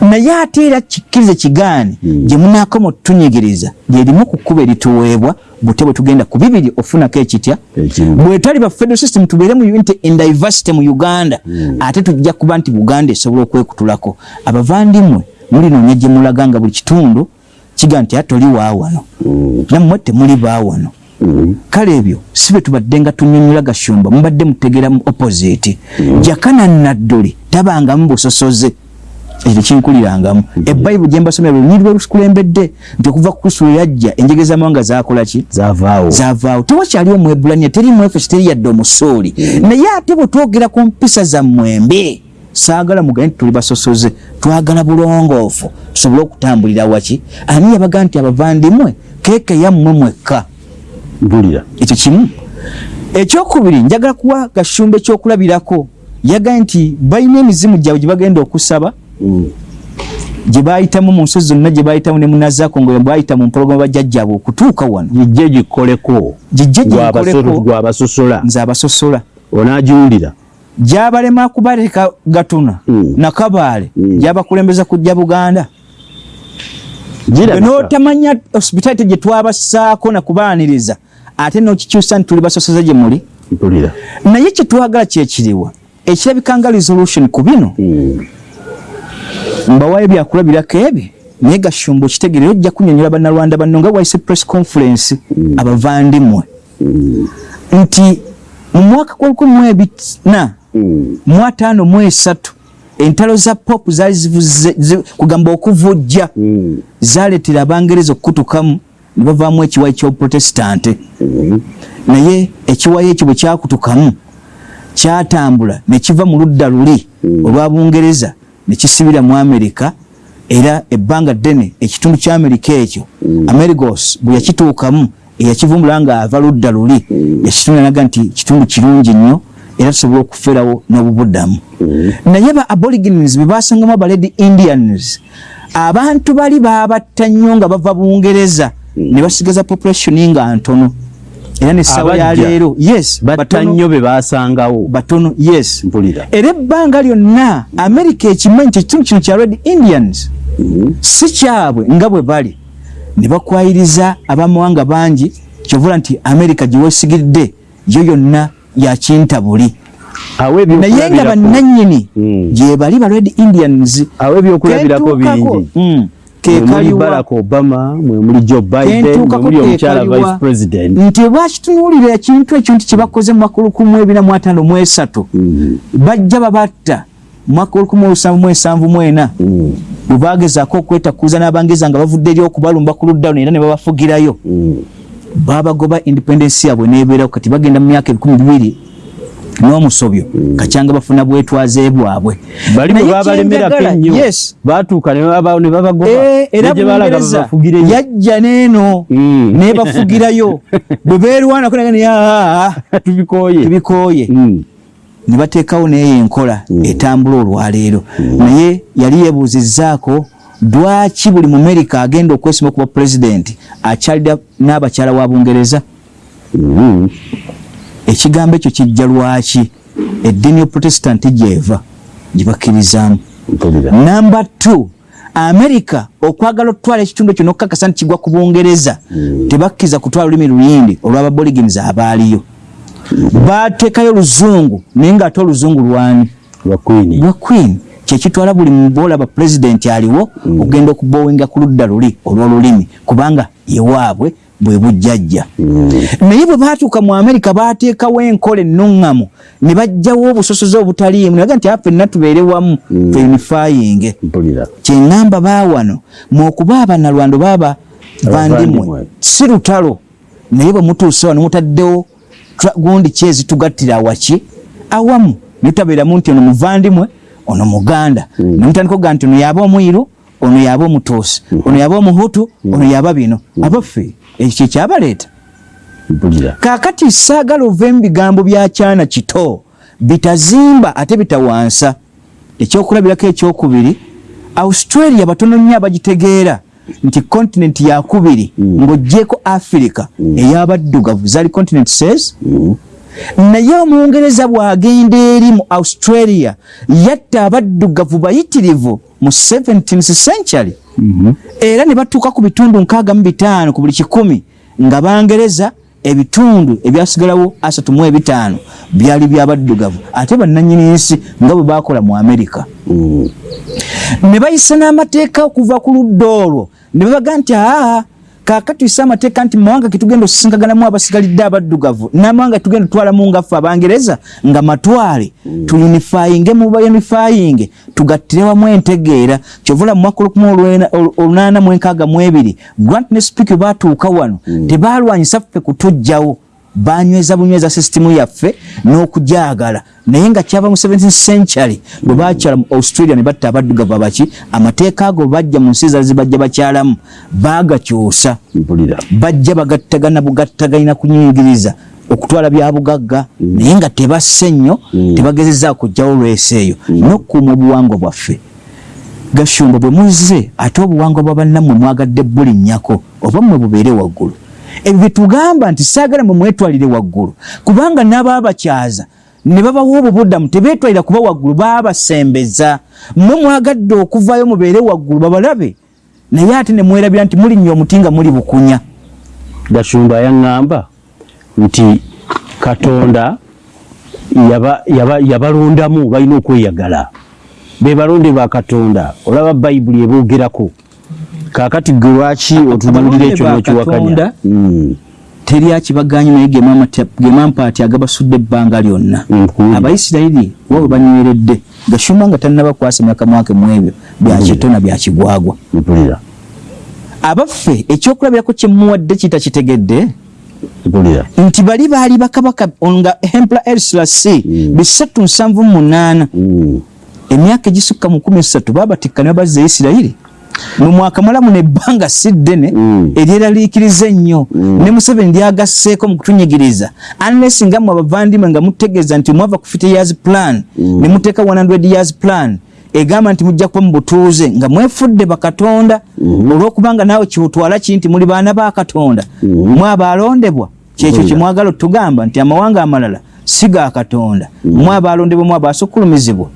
Naye ate era kikkirize kigaani gye munaakoma otutunyigiriza lyerimu ku kkuba erituweebwa bute bwe tugenda ku bibiri ofunako ekitya bwe tali ba federal system tubeere mu unity and diversity mu uganda ate tujja kuba nti buganda esobola okwekutulako. Abavandimwe mulinoonya gye mulaga nga buli kitundu kiga nti atoli waawano nammwe temuli baawano. Kale ebyo si bwe tubadde nga tunyonyola gashumba mubadde mutegera mu opposite. Jakana nadduli tabangamu busosoze. Ekyo kinkulirangamu ebayibuli gye mbasomera lwe lunyiri lwe lukulembedde nti okuva ku kristo lwe yajja enjege z'amawanga zaakola ki? Zaavaawo. Zaavaawo. Tewakyali omwebulania teri mwefeso teri yadde omusooli naye ate bwe twogera ku mpisa zammwembe saagala mugane tuli basosoze twagala bulongoofu. Tusobole okutambulira waki? Ani yabaga nti abavandimwe keeke yammwe mwekka mpulira ekyo kimu. Ekyokubiri njagala kuwa gashumba ekyokulabirako yagaye nti balina emizimu gyabwe gye bagenda okusaba Mm. gye bayitamu mu nsozi zonna gye bayitamu ne munazaako nga bayita mu mpologoma bajjajjabwe okutuuka wano. Gijje gikoleko. Gijje Gwabasoso- gikoleko. Gwabasosola nze abasosola onaagiwulira gyabalema kubaleka gatuna Mm. nakabaale Mm. gyabakulembeza kujja buganda. Notamanya hospitality gye twabassaako nakubaaniriza ate nokikyusa nti tuli basosoze gye muli. Naye kyetwagala kyekiriwa ekirabika nga resolution ku bino. Mm. mbawaayo byakulabirako ebyo naye gashumba okitegeere ojja kunyonyola bannalwanda banno nga waise press conference abavandimwe. Nti mu mwaka gwolukumi mu ebina mu ataano mu esatu entalo za pop zaali kugamba okuvujja. Zaleetera abangereza okukutukamu ne bavaamu ekiwayi ky'obuprotestante Mm. naye ekiwayi ekyo bwe kyakutukamu kyatambula ne kiva mu ludda luli olwa bungereza ne kisibira mu amerika era ebbanga ddene ekitundu kya amerika ekyo amerigos bwe yakituukamu eyakivumbula nga ava ludda luli yakitundanaga nti kitundu kirungi nnyo era tusobola okuferawo n'obubuddamu. Naye ba aborigines bwe basangamu abaledi indians abantu bali babatta nnyo nga bava bungereza ne basigaza population nga ntono. Era nessawa ya leero yes batta nnyo be baasangawo. Batono yes. Mpulira. Era ebbanga lyonna amerika ekimanyi nti ekitundu kino kya red indians si kyabwe nga bwe bali. Ne bakwayiriza abamawanga bangi kyovula nti amerika gye weesigidde yo yonna yakintabuli naye nga bannannyini Mm. gye bali ba red indians awo ebyokulabirako Ketuukako, bingi kekaliwa barack obama mwe muli joe biden mwe muli omukyala vice president nti bwakitunuulira ekintu ekyo nti kyebakoze mu mwaka olukumi ebina mu ataano mu esatu Mm. bajja babatta mu mwaka olukumi olusanvu mu ensanvu mu ena Mm. bwe bagezaako okwetakuuza n'abangereza nga bavudde eri okubalumba ku ludda luno era ne babafugirayo Mm. babagoba independence yaabwe nebeerawo kati bagenda mu myaka ebikumi bibiri n'omusobyo kacyanga bafuna bwetwaze bwabwe bali bwe Naye babalemerako ennyo baatuuka ne baba- ne babagoba Eh, yajja neeno Mm. nebafugirayo bwe beerwanako nagaa tubikooye. tubikooye. Mm. ne bateekawo neyo enkola etambula olwaleero. Naye yali yeebuuzizzaako lwaki buli mumerika agenda okwesima okuba pulezidenti akyalira n'abakyala wa bungereza? Mm. Ekigambo ekyo kijja lwaki? Eddiini yoprotestant gyeva gyebakkirizamu mpulira namba t amerika okwagala okutwala ekitundu ekyo nokkakasa nti kigwa ku bungereza tebakkiriza kutwala olulimi luyindi olw'ababoligins abaaliyo. Bateekayo oluzungu naye ngaate oluzungu lwani? Lwa queen. Kyekitwala buli muboolaba pulezidenti aliwo okugenda okubowinga ku ludda luli olw'olulimi kubanga yewaabwe bwe bujjajja. Naye bwe baatuuka mu amerika baateekawo enkola ennuŋŋamu ne bajjawo obusosoze obutaliimu nebaga nti afenna tubeere wamu feunifayinge mpulira. Kyeŋŋamba baawano mwokuba abanalwando baaba bandimwe si lutalo. Naye bwe mutuuse wano mutaddewo gundi kyezi tugattira awaki awamu netabeeramu nti ono muvandimwe ono muganda. Nemutandika oga nti ono yaba omwiru ono yaba omutuusi ono yaba omuhutu ono yaba bino. Abaffe ekyo kyekyabaleeta kaakati saagala ova mu bigambo bya kyana kito bitazimba ate bitawansa. Ekyokulabirako ekyokubiri australia batono nnyo abagitegeera nti kontinenti yakubiri ng'oggyeko afirika ey'abaddugavu. Zali continent says? Naye omwongereza bw'agenda eri mu australia yatta abaddugavu bayitirivu mu 17th century. Era ne batuuka ku bitundu nkaaga mu bitaano ku buli kikumi nga bangereza ebitundu ebyasigalawo asatu mu ebitaano byali byabaddugavu ate bannanyini nsi nga bwe bakola mu amerika ne bayisa n'amateeka okuva ku ludda olwo. Ne babaga nti aa kaaka tuyise amateeka nti mumawanga getugenda osisinkaganamu abasigalidde abaddugavu n'amawanga getugenda otwalamu ngaffe abangereza nga matwale tuyunifayinge mu bayunifayinge tugattire wamu entegeera. Kyovula mu mwaka olukumi olunaana mu enkaaga mu ebiri grant ne speak baatuuka wano tebalwanyisa ffe kutujjawo banyweza bunyweza sisitimu yaffe n'okujagala. Naye nga kyava mu 17th century bwe bakyala mu australia ne batta abaddugavu abaki amateeka ago bajja mu nsi zali zibajja bakyalamu. Baagakyusa mpulira. bajja bagattagana bugattagalina kunyingiriza okutwala bya bugagga. Naye nga tebasse nnyo tebagezezaako kujjawo lwesi eyo. N'okukuuma obuwangwa bwaffe. Gashumba bwe muzze ate obuwangwa bwa bannammwe mwagadde bulinnyako oba mmwe bubeere waggulu ebyo byetugamba nti saagala mwe mwetwalire waggulu kubanga n'abaabakyaza ne babawa obubuddamu tebeetwalira kuba waggulu baabasembeza. Mmwe mwagadde okuvaayo mubeere waggulu babalabe. Naye ate ne mwerabira nti mulinnya omuti nga muli bukunya. Gashumba yaŋŋamba nti katonda yaba- yaba- yabalondamu balina okweyagala. Be balonde ba katonda. Olaba bayibuli eboogerako kaakati gwe lwaki otunuulira ekyo n'okiwakanya Katonda, Mm. teri akibaganye naye gemampaati agabasudde ebbanga lyonna. Abayisirayiri wa bwe banyweredde gashuma nga tannabakwasa myaka mwake mu ebyo byakitona byakigwagwa abaffe ekyokulabirako kyemuwadde kita kitegedde mpulira nti bali baali bakabaka nga empla elslasi bisatu nsanvu munaana. Mm. emyaka egisukka mu kumi esatu babatikka ne babazza isirayiri mu mwaka mulamu nebbanga si ddene Mm. eryeraliikiriza ennyo ne museveni lyagasseeko mu kutunyigiriza. Unless nga mmwe abavandimwe nga mutegeeza nti mwava ku 50 years plan ne muteeka 100 years plan egamba nti mujja kuba mu butuuze nga mwefudde bakatonda olw'okubanga naawe kiwutwala ki nti muli baana ba katonda? Mwe abalondebwa kyekyo kyemwagala otugamba nti amawanga amalala si ga katonda. Mwe abalondebwa mwe abaasukkulumizibwa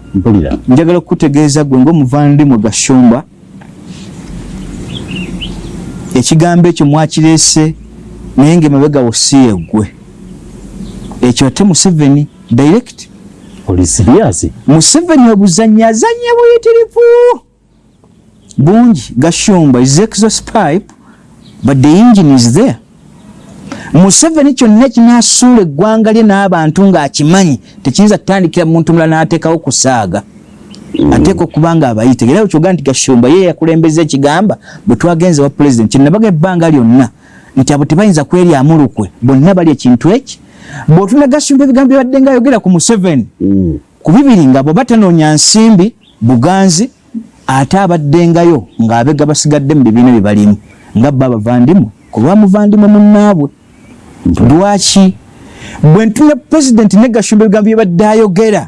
njagala okukutegeeza gwe ngaomuvandimwe gashumba ekigambo ekyo mwakireese naye ngaemabegawo si yeggwe. Ekyo ate museveni direct? Oli siriasi museveni obuzannya azanya buyitirivu! Bungi gashumba is exhaust pipe? But the engine is there. Museveni kyonna kinasuula eggwanga lye n'abantu ng'akimanyi tekiyinza kutandikira muntu mulala n'ateekawo kusaaga ateeka okuba nga abayite era kyoga nti gashumba ye yakulembeza ekigamba bwe twagenze wa pulezidenti kyenabaga ebbanga lyonna nti abo tebayinza kweryamu lukwe bonna bali ekintu eki. Bw'otuna gashumba ebigambo byabadde nga ayogera ku museveni Mm. ku bibiri nga bwe batanoonya nsimbi buganzi ate abaddengayo ng'abega basigadde mu bibiina bye balimu nga bba abavandimwe ku lwa muvandimwe munnaabwe. Lwaki? Bwe ntuna pulezidenti ne gashumba ebigambo byebadde ayogera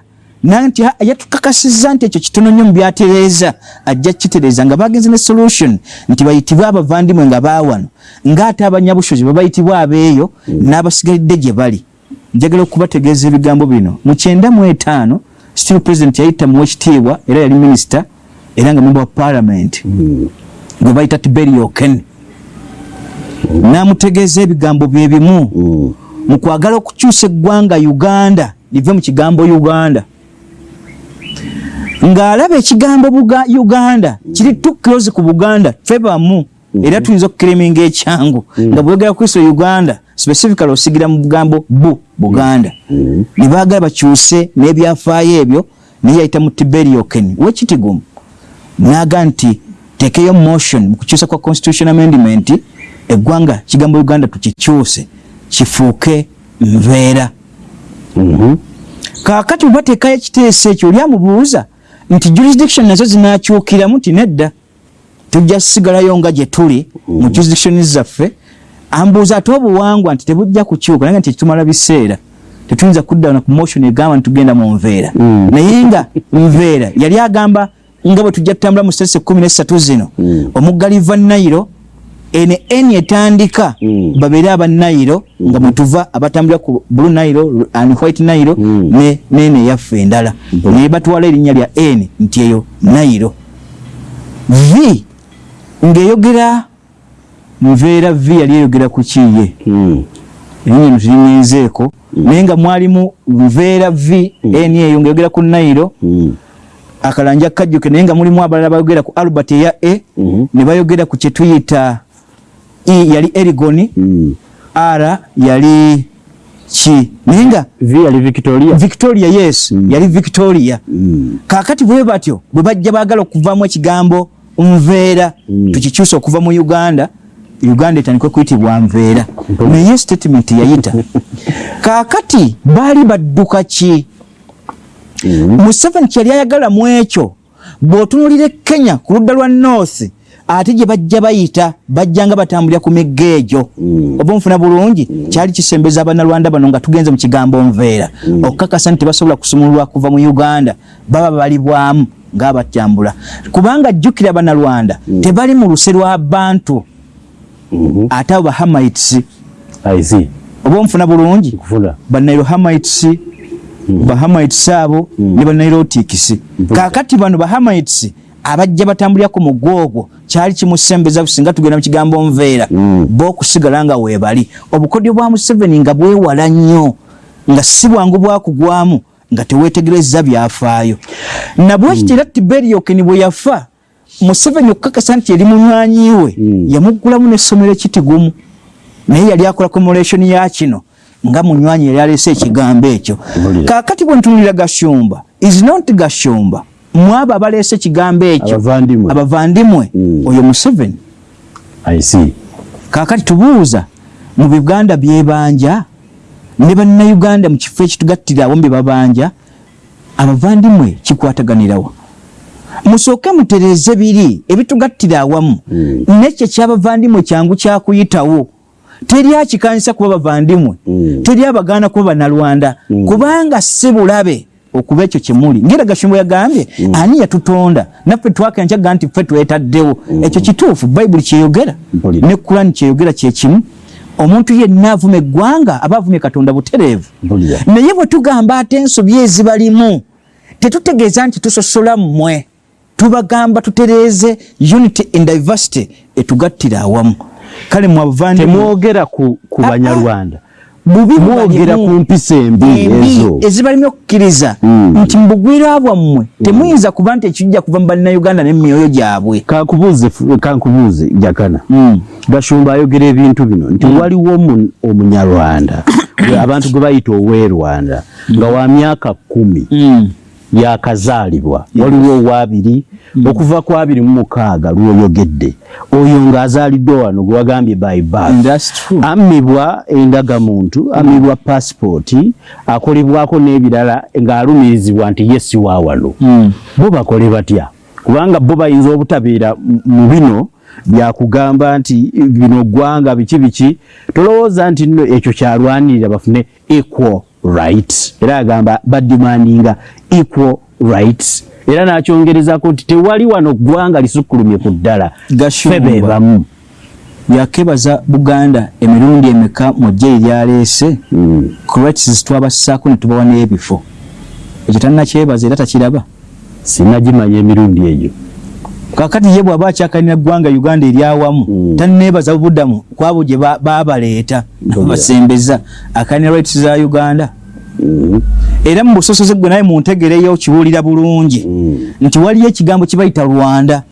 nanti yatukakasizza nti ekyo kitono nnyo mu byatereeza ajja kitereeza nga bagenze ne solution nti bayitibwe abavandimwe nga baawano ng'ate abanyabushozi babayitibwa abeeyo n'abasigalidde gye bali. Njagala okubategeeza ebigambo bino. Mu kyenda mu etaano still president yayita muwa ekitiibwa era yali minisita era nga memba wa parliament. Gwe bayita tiberi oken n'amutegeeza ebigambo bye bimu Mm. mu kwagala okukyusa eggwanga uganda live mu kigambo uganda ng'alaba ekigambo Buga- uganda. Kiri too close ku buganda ffe bamu era tuyinza okukiriminga ekyangu. Nga bwegera kristo uganda specifically osigira mu bugambo bu buganda. Ne baagala bakyuse n'ebyafaayo ebyo naye yayita mu tiberioken wekitigumu naga nti tekeyo motion mu kukyusa kwa constitution amendment eggwanga kigambo uganda tukikyuse kifuuke nveera Mhm. kaakati bwe bateekayo ekiteeso ekyo oli amubuuza nti jurisdiction nazo zinakyukiramu ti nedda tujja sigalayo nga gye tuli mu jurisdiction zaffe ambuuza ate obuwangwa nti tebujja kukyuka naye nti tumala biseera tetuyinza kudda na ku motion egamba nti tugenda mu nveera Mm. naye nga nveera yali agamba nga bwe tujja tutambula mu sitesi ekkumi nesatu zino Mm. omuggali va nayiro ene eni etandika Mm. babeere aba nayiro nga mwetuva abatambulira ku blue nayiro and white nayiro Mm. ne nene eyaffe endala Mm. naye batwala erinnya lya n nti eyo nayiro v ng'eyogera nveera v yali eyogera ku kiye Mm. erinnya eno tulinyenzeeko naye nga mwalimu nveera v n eyo ng'eyogera ku nayiro Mm. akalanja kajjuke naye nga mulimu abalala bayogera ku albert eya e Mhm. ne bayogera ku kyetuyita e yali erigoni Mm. r yali ki naye nga yali victoria victoria yes Mm. yali victoria Mm. kakati bwe batyo bwe bajja baagala okuvaamu ekigambo nveera Mm. tukikyusa okuva mu uganda uganda etandikwe kuyitibwa nveera Mhm. naye statement yayita kakati baali badduka ki Mm. museveni kyali ayagala mu ekyo bw'otunulira e kenya ku ludda lwa north ate gye bajja bayita bajjanga batambulira ku migga egyo. Mm. oba nfuna bulungi kyali kisembeza abannalwanda bano nga tugenze mu kigambo nveera okukakasa nti tebasobola kusumululwa kuva mu uganda baba balibwamu ngaabatambula kubanga jjukira abannalwanda tebali mu luse lwa bantu. Mhm. ate abo bahamites oba nfuna bulungi kufuna banairohamites bahamites abo ne banairotics kakati bano bahamites abajja batambulirako mu gwogwo kyali kimusembeza singa tugenda mu kigambo nveera Mm. bo okusigala nga weebali. Obukodyo bwa museveni nga bwewala nnyo nga si bwangu bwakugwamu nga teweetegereza byafaayo. Nabwekiti era tiberiokeni bwe yafa museveni okukakasa nti eri munywanyi we Mm. yamuggulamu n'essomero ekitigumu naye yali akola commemoration ya kino nga munywanyi yali aleese ekigambo ekyo. Kaakati bwe ntunulira gashumba is not gashumba mwabo abaleese ekigambo ekyo Abavandimwe. abavandimwe Mm. oyo museveni I see. kaakati tubuuza mu buganda byebanja ne bannayuganda mu kifo ekitugattirawo mu bye babanja abavandimwe kikwataganirawa musooke mutereeze biri ebitugattira awamu Mm. nekyo kyabavandimwe kyangu kyakuyitawo teri akikanisa kuba bavandimwe Mm. teri abagaana kuba bannalwanda Mm. kubanga si bulabe okuba ekyo kyemuli ngera gashumbo yagambye ani yatutonda? Naffe twakencaga nti ffe twetaddewo. Ekyo kituufu bayibuli kyeyogera ne kurani kyeyogera kyekimu omuntu yenna avuma eggwanga aba avumye katonda butereevu. Naye bwe tugamba ate ensobi ezibalimu tetutegeeza nti tusosola mmwe. Tubagamba tutereeze unity and diversity etugattira awamu. Kale temwogera ku, ku Ah, ah. banyarwanda mwogera ku mpisa embi ezo. ezibalimu okukkiriza Mm. nti mu bugwira bwammwe temuyinza kuba nti ekijja kuva mu bannayuganda n'emyoyo gyabwe. Kankubuuze jakana. Mm. gashumba ayogera ebintu bino nti waliwo omu- omunyarwanda. Abantu gwe bayita owerwanda nga wa myaka kumi. Yakazaalibwa. Waliwo owabiri okuva ku abiri mu mukaaga lwoyogedde. Oyo ng'azaaliddwe wano gwe wagambye by birth. Ammibwa endagamuntu ammibwa pasipooti akolebwako n'ebirala ng'alumirizibwa nti ye si wa wano. Mm. bo bakole batya? Kubanga bo bayinza obutabeera mu- mu bino byakugamba nti bino ggwanga biki biki tolowooza nti nno ekyo kyalwanirira bafune equal rights. Era agamba badimandinga equal rights. Era n'akyongerezako nti tewali wano ggwanga lisukkulumye ku ddala ffe be bamu yakebaza buganda emirundi emeka mu jje eryaleese Mm. corrects twabassaako ne tubawa n'ebifo. Ekyo tannakyebaza era takiraba? Sinagimanya emirundi egyo kakati ye bw'aba akyakalina ggwanga uganda eryawamu Mm. tanneebaza budamu kwabo gye ba- baabaleeta Mpulira. basembeza akalina rights za uganda Mm. era mu busosoze gwe naye muntegereyo kiwulira bulungi Mm. nti waliyo ekigambo kye bayita rwanda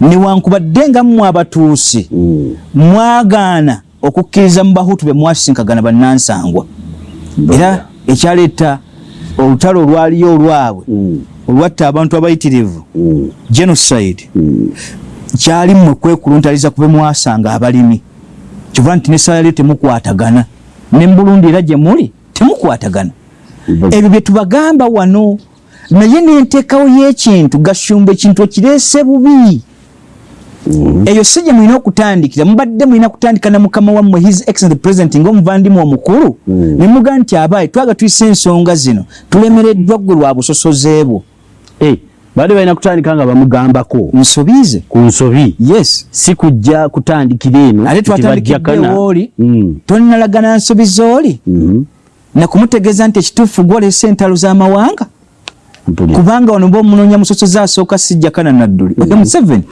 newankubadde nga mmwe abatuusi Mm. mwagaana okukkiriza mu bahutu be mwasinkagana bannansangwa era ekyaleeta olutalo olwaliyo olwabwe Mm. Olwatta abantu abayitirivu. Mm. genocide. Mm. kyali mmwe kwekuluntaliza kube mwasanga abalimi. Kiva nti nesaala lyo temukwatagana. Ne mu burundi era gye muli temukwatagana. Ebyo bye tubagamba wano naye nenteekawo y'ekintu gashumba ekintu okireese bubi. Eyo si gye mulina okutandikira. Mubadde mulina kutandika na mukama wammwe his excellent president ngaomuvandimu omukulu. Ne mugaa nti abaayi twaga tuyise ensonga zino tulemereddwa ggwe lwa busosoze bwo baali balina kutandika nga bamugambako. Nsobiize ku nsobi. Yes. Si kujja kutandikira eno ate nti twatandikidde bajjakana. wooli. Mm, tonalagana nsobi zooli mhm, nakumutegeeza nti ekituufu gwolesa entalo z'amawanga kubanga wano baomunoonya musosoze asooka sijjakana nadduli. Oyo museveni.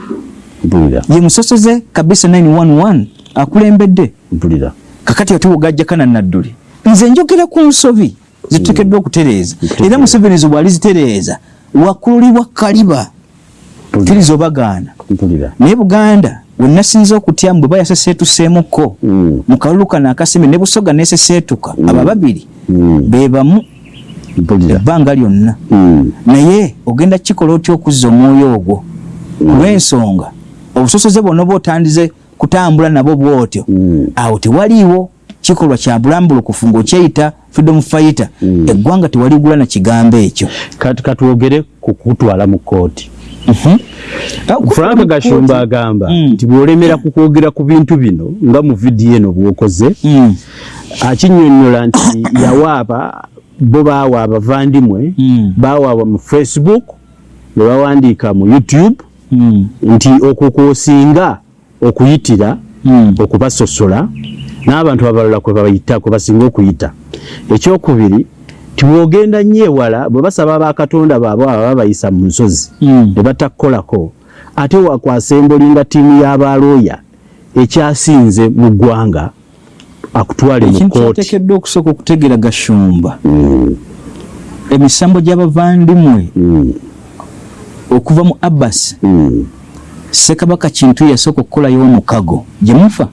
Mpulira, ye musosoze kabisa 911 akulembedde. Kakati otiwogajjakana nadduli. Nze njogera ku nsobi. Zituteekeddwa okutereeza. Era museveni zo bwali zitereeza wakululibwa kaliba. Kkiriza obagaana naye buganda wenasinza okutyamu bwe bayaseseetuseemukko Mm, mu kalulu kano akaseme ne busoga neseseetuka abo babiri mm, be bamu. Mpulira. ebbanga lyonna. Mm, naye ogenda kikola otya okuzza omwoyo ogwo? Olw'ensonga obusosoze bwonna oba otandize kutambula nabo bwotyo. Mm, awo tewaliiwo kikolwa kya bulambulukufu ng'okyeyita freedom fighter. Mm. eggwanga tewaligula na kigambo ekyo. Katwogere ku kutwala mu kooti frank gashumba agamba Mm. nti bw'olemera ku kwogera ku bintu bino nga mu vidiyo eno bw'okoze Mm, akinyonnyola nti yawaaba bo baawa abavandimwe Mm. baawaaba mu facebook ne bawandiika mu youtube nti okwo kwosinga okuyitira okubasosola n'abantu abalala kwe bayita kwe basinga okuyita. Ekyokubiri tiwogenda nnyo ewala bwe basaba bakatonda baabwe aba babayisa mu nsozi mm. ne batakukolako ate wakwasa embolinga ttiimu y'abalooya ekyasinze mu ggwanga akutwale mu kooti kyateekeddwa okusooka okutegeera gashumba Mm, emisambo gy'abavandimwe mm, okuva mu abbas mm, sekabaka kintu yasooka okukolayo omukago gye mufa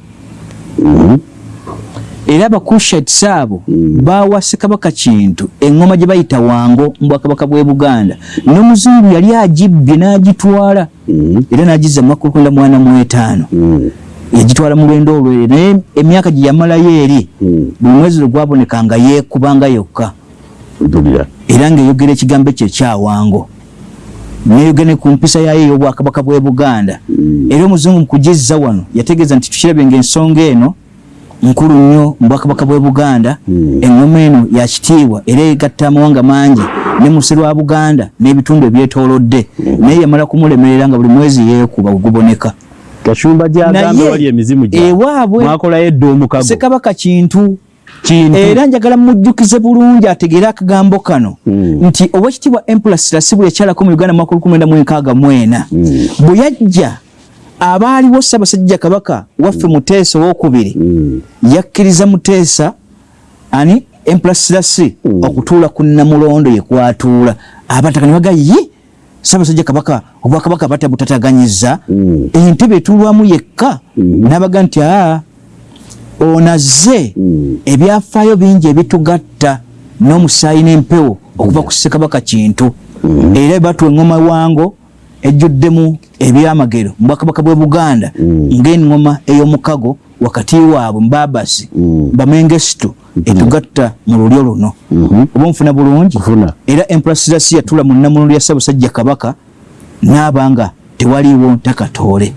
era abakushati abo Mm. bawa sekabaka kintu eŋŋoma gye bayita wango mu bwakabaka bw'e buganda. N'omuzungu yali agibbye n'agitwala mm, era n'agizza mu makumi kwenda mwana mu etaano mm, yagitwala mu lwendo olwere naye emyaka gye yamalayo eri buli mwezi lwe gwaboneka nga yeekubanga yokka. Era ng'eyogera ekigambo ekyo ekyawango neyogera ne ku mpisa yayo ey'obwakabaka bw'e buganda. Era omuzungu mukugezza wano yategeeza nti tukirabye ngaensonga eno nkulu nnyo mu bwakabaka bw'e buganda. Mm. eŋŋoma eno yakitiibwa era egatta amawanga mangi ne musi lwa buganda n'ebitundu ebyetoolodde. Naye yamala kumulemerera nga buli mwezi yeekuba guguboneka gashumba gyagambe Naye, wali emizimu ewaabwe mwakolayo edda omukago. Sekabaka kintu. Era njagala mujjukize bulungi ategeere akagambo kano. Mm. nti owekitiibwa empress lasibu yakyalako mu uganda mwaka olukumi mwenda mu enkaaga mwena. Mm. bwe yajja abaaliwo ssaabasajja kabaka waffe muteesa owokubiri Mm, yakkiriza muteesa ani empress lasi Mm. okutuula ku namulondo yekwatuula abataka ne baga yi ssaabasajja kabaka obwakabaka batabutataganyiza Mm. entebe etuulwamu yekka. Mm. n'abaga nti aa onazze Mm. ebyafaayo bingi ebitugatta n'omusaayi n'empewo okuva ku ssekabaka kintu. Era batwa eŋŋoma wango ejjuddemu ebyamagero. Mu bwakabaka bw'e buganda Mm. ng'eŋŋoma ey'omukago wakati waabwe mu babasi Mm. bamengesito etugatta mu lulyo luno. Mhm. oba nfuna bulungi? Era emprasirasi yatula mu nnamululu ya ssaabasajja kabaka n'abanga tewaliiwo ntakatoole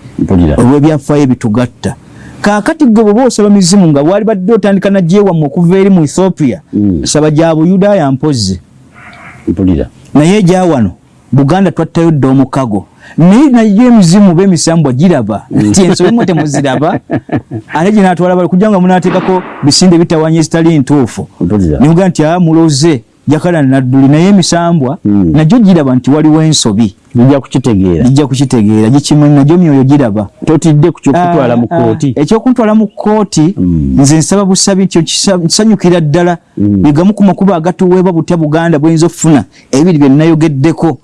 olw'ebyafaayo ebitugatta. Kaakati gwe bwe boosaba mizimu nga bwali badde otandika nagyewammwe okuva eri mu ethiopia Mm. saba gya buyudaaya mpozzi mpulira. Naye egya wano buganda twattayo dda omukago. Naye naye emizimu b'emisambwa giraba. Nti ensobe mwe temuziraba ate gye naatwala bali kujja nga munaateekako bisinde bitawanya ezitali ntuufu. Nimuga nti a muloze. Jakala nadduli naye emisambwa Mm. nagyo giraba nti waliwo ensobi nja kukitegeera. Gijja kukitegeera. Gikimanyi nagyo myoyo giraba. Totidde ku kyokutwala mu Ah, ah, kooti ekyokuntwala mu kooti Mm. nze nsaba busabi okisa- nsanyukira ddala. Mm. bigamu ku makubo agatuweebwa butya buganda bweyinza okufuna ebiri bye nnayogeddeko.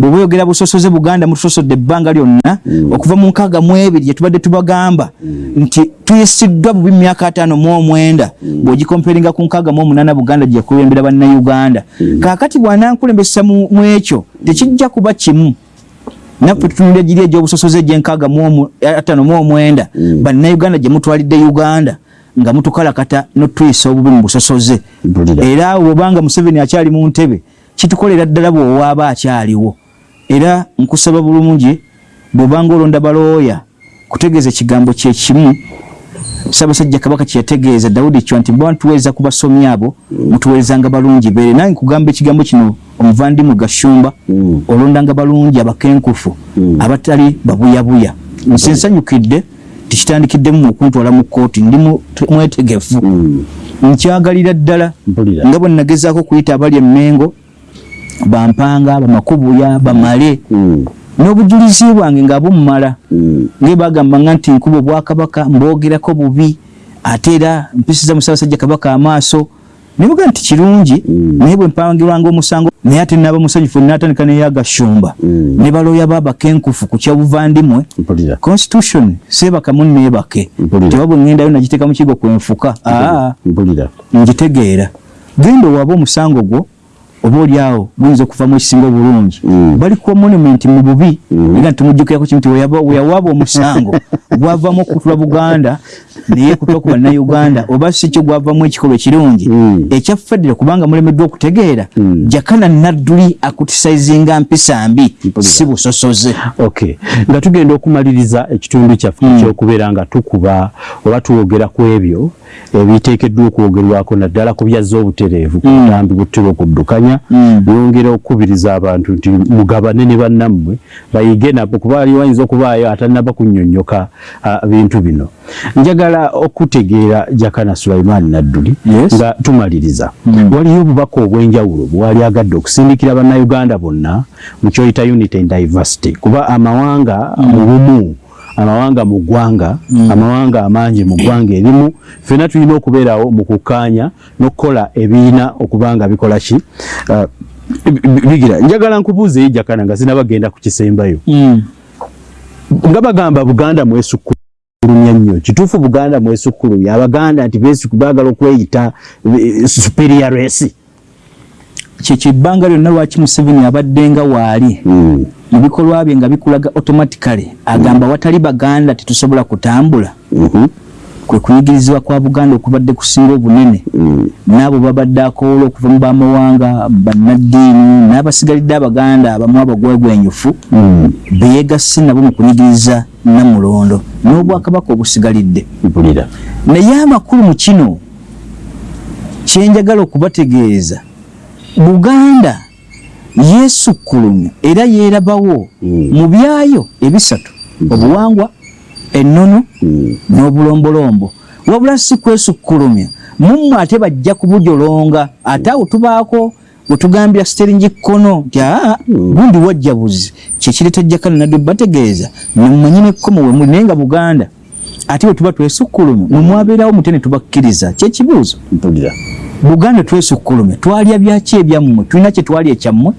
Bwe bweyogera busosoze buganda mutusosodde ebbanga lyonna okuva mu nkaaga mu ebiri gye tubadde tubagamba nti tuyisiddwa bubi mu myaka ataano mu omwenda. Bw'ogikomperinga ku nkaaga mu omunaana buganda gye yakulembera bannayuganda. Kaakati bw'anankulembesa mu ekyo tekijja kuba kimu naffe tutunulira giri egy'obusosoze egyenkaaga mu omu- ataano mu omwenda. Bannayuganda gye mutwalidde uganda nga mutukalakata notuyisa obubi mu busosoze Mpulira. era awo bwobanga museveni akyali mu ntebe kitukolera ddala bwowaaba akyaliwo. Era nkusaba bulungi bwobanga olonda balooya kutegeeza ekigambo kyekimu ssaabasajja kabaka kyeyategeeza dawudi kyo nti bwa ntuweereza ku basomi abo mutuweerezanga balungi beere nange nkugamba ekigambo kino omuvandimu gashumba Mm. olondanga balungi abakenkufu Mm. abatali babuyabuya nsi nsanyukidde tikitandikidemu okuntwala mu kooti ndi mwetegefu Mm. nkyagalira ddala nga bwe nagezaako kuyita abali emmengo bampanga bamakubuya bamale. N'obujulizi bwange nga bumumala Mm. nge bagamba nga nti nkuba obwakabaka mbwogerako bubi ate era mpisiza musaabasajja kabaka amaaso nebuga nti kirungi Mm. naye bwe mpangirwanga omusango naye ate naaba musanyufu natandika neyagashumba Mm. ne baloya babakenkufu ku kyabuvandimwe constitution seebaka munneebake Mpulira. tewabwe ŋŋendayo nagiteeka mu kigo kwenfuka aa ngitegeera genda owaaba omusango gwo oba yao awo guyinza okuvamu ekisinga obulungi Mm. bali ku monument mu bubi Mm. era wa kimu wa weyawaaba omusango gwavamu okutula buganda naye kutula ku bannayuganda oba si kyo gwavamu ekikolwa ekirungi Mm. ekyaffeddira kubanga mulemeddwa okutegeera Mm. jakana nadduli akutisaizinga mpisa mbi si busosoze okay nga tugenda okumaliriza ekitundu kyaffe Mm. ekyokubeera nga tukuba oba tuwogera ku ebyo ebiteekeddwa okwogerwako naddala ku byazza obutereevu ku Mm. butambi butera okuddukanya Mm. byongera okukubiriza abantu nti mugabane ne bannammwe bayige nabo kuba ali ayinza okubaayo atanaba kunnyonnyoka ah, bintu bino njagala okutegeera jakana sulaimaani nadduli Yes. nga tumaliriza Mm. waliyo obubaka obw'enjawulo bwali agadde okusindikira bannayuganda bonna mu kyoyita unity and diversity kuba amawanga mu bumu amawanga mu ggwanga amawanga amangi mu ggwanga erimu ffenna tulina okubeerawo mu kukkaanya n'okukola ebiina okuba nga bikola ki bi- bigira njagala nkubuuzeyo jakana nga sinabagenda ku kisembayo Mm. nga bagamba buganda mwesukkulumya nnyo kituufu buganda mwesukkulumya abaganda nti baagala okweyita eh, superior race. Kyekyo ebbanga lyonna lwaki museveni abadde nga waali Mm. mu bikolwa bye nga bikulaga automatically agamba watali baganda tetusobola kutambula. Mhm. Kwe kuyigirizibwa kwa buganda okubadde kusinga obunene Mm. n'abo babadde akoola okuva mu bamawanga bannaddiini n'abasigalidde abaganda abamu abagwegwenyufu Mm. beyegasse nabo mu kunyigiriza namulondo n'obwakabaka obusigalidde naye amakulu mu kino kyenjagala okubategeeza buganda yeesukkulumya era yeerabawo Mm. mu byayo ebisatu obuwangwa ennono Mm. n'obulombolombo. Wabula si kwesukkulumya mummwe ate bajja kubujolonga. Ate awo tubaako wetugambira siteringi kkono nti aa gundi wajja buzi kyekireeta jakana nadde bategeeza. Nemumanye nekkomo we muli naye nga buganda. Ate bwe tuba twesukkulumya mwe mwabeerawo mute ne tubakkiriza? Kyekibuuzo buganda twesukkulumya twalya byaki ebyammwe? Tulina kye twali ekyammwe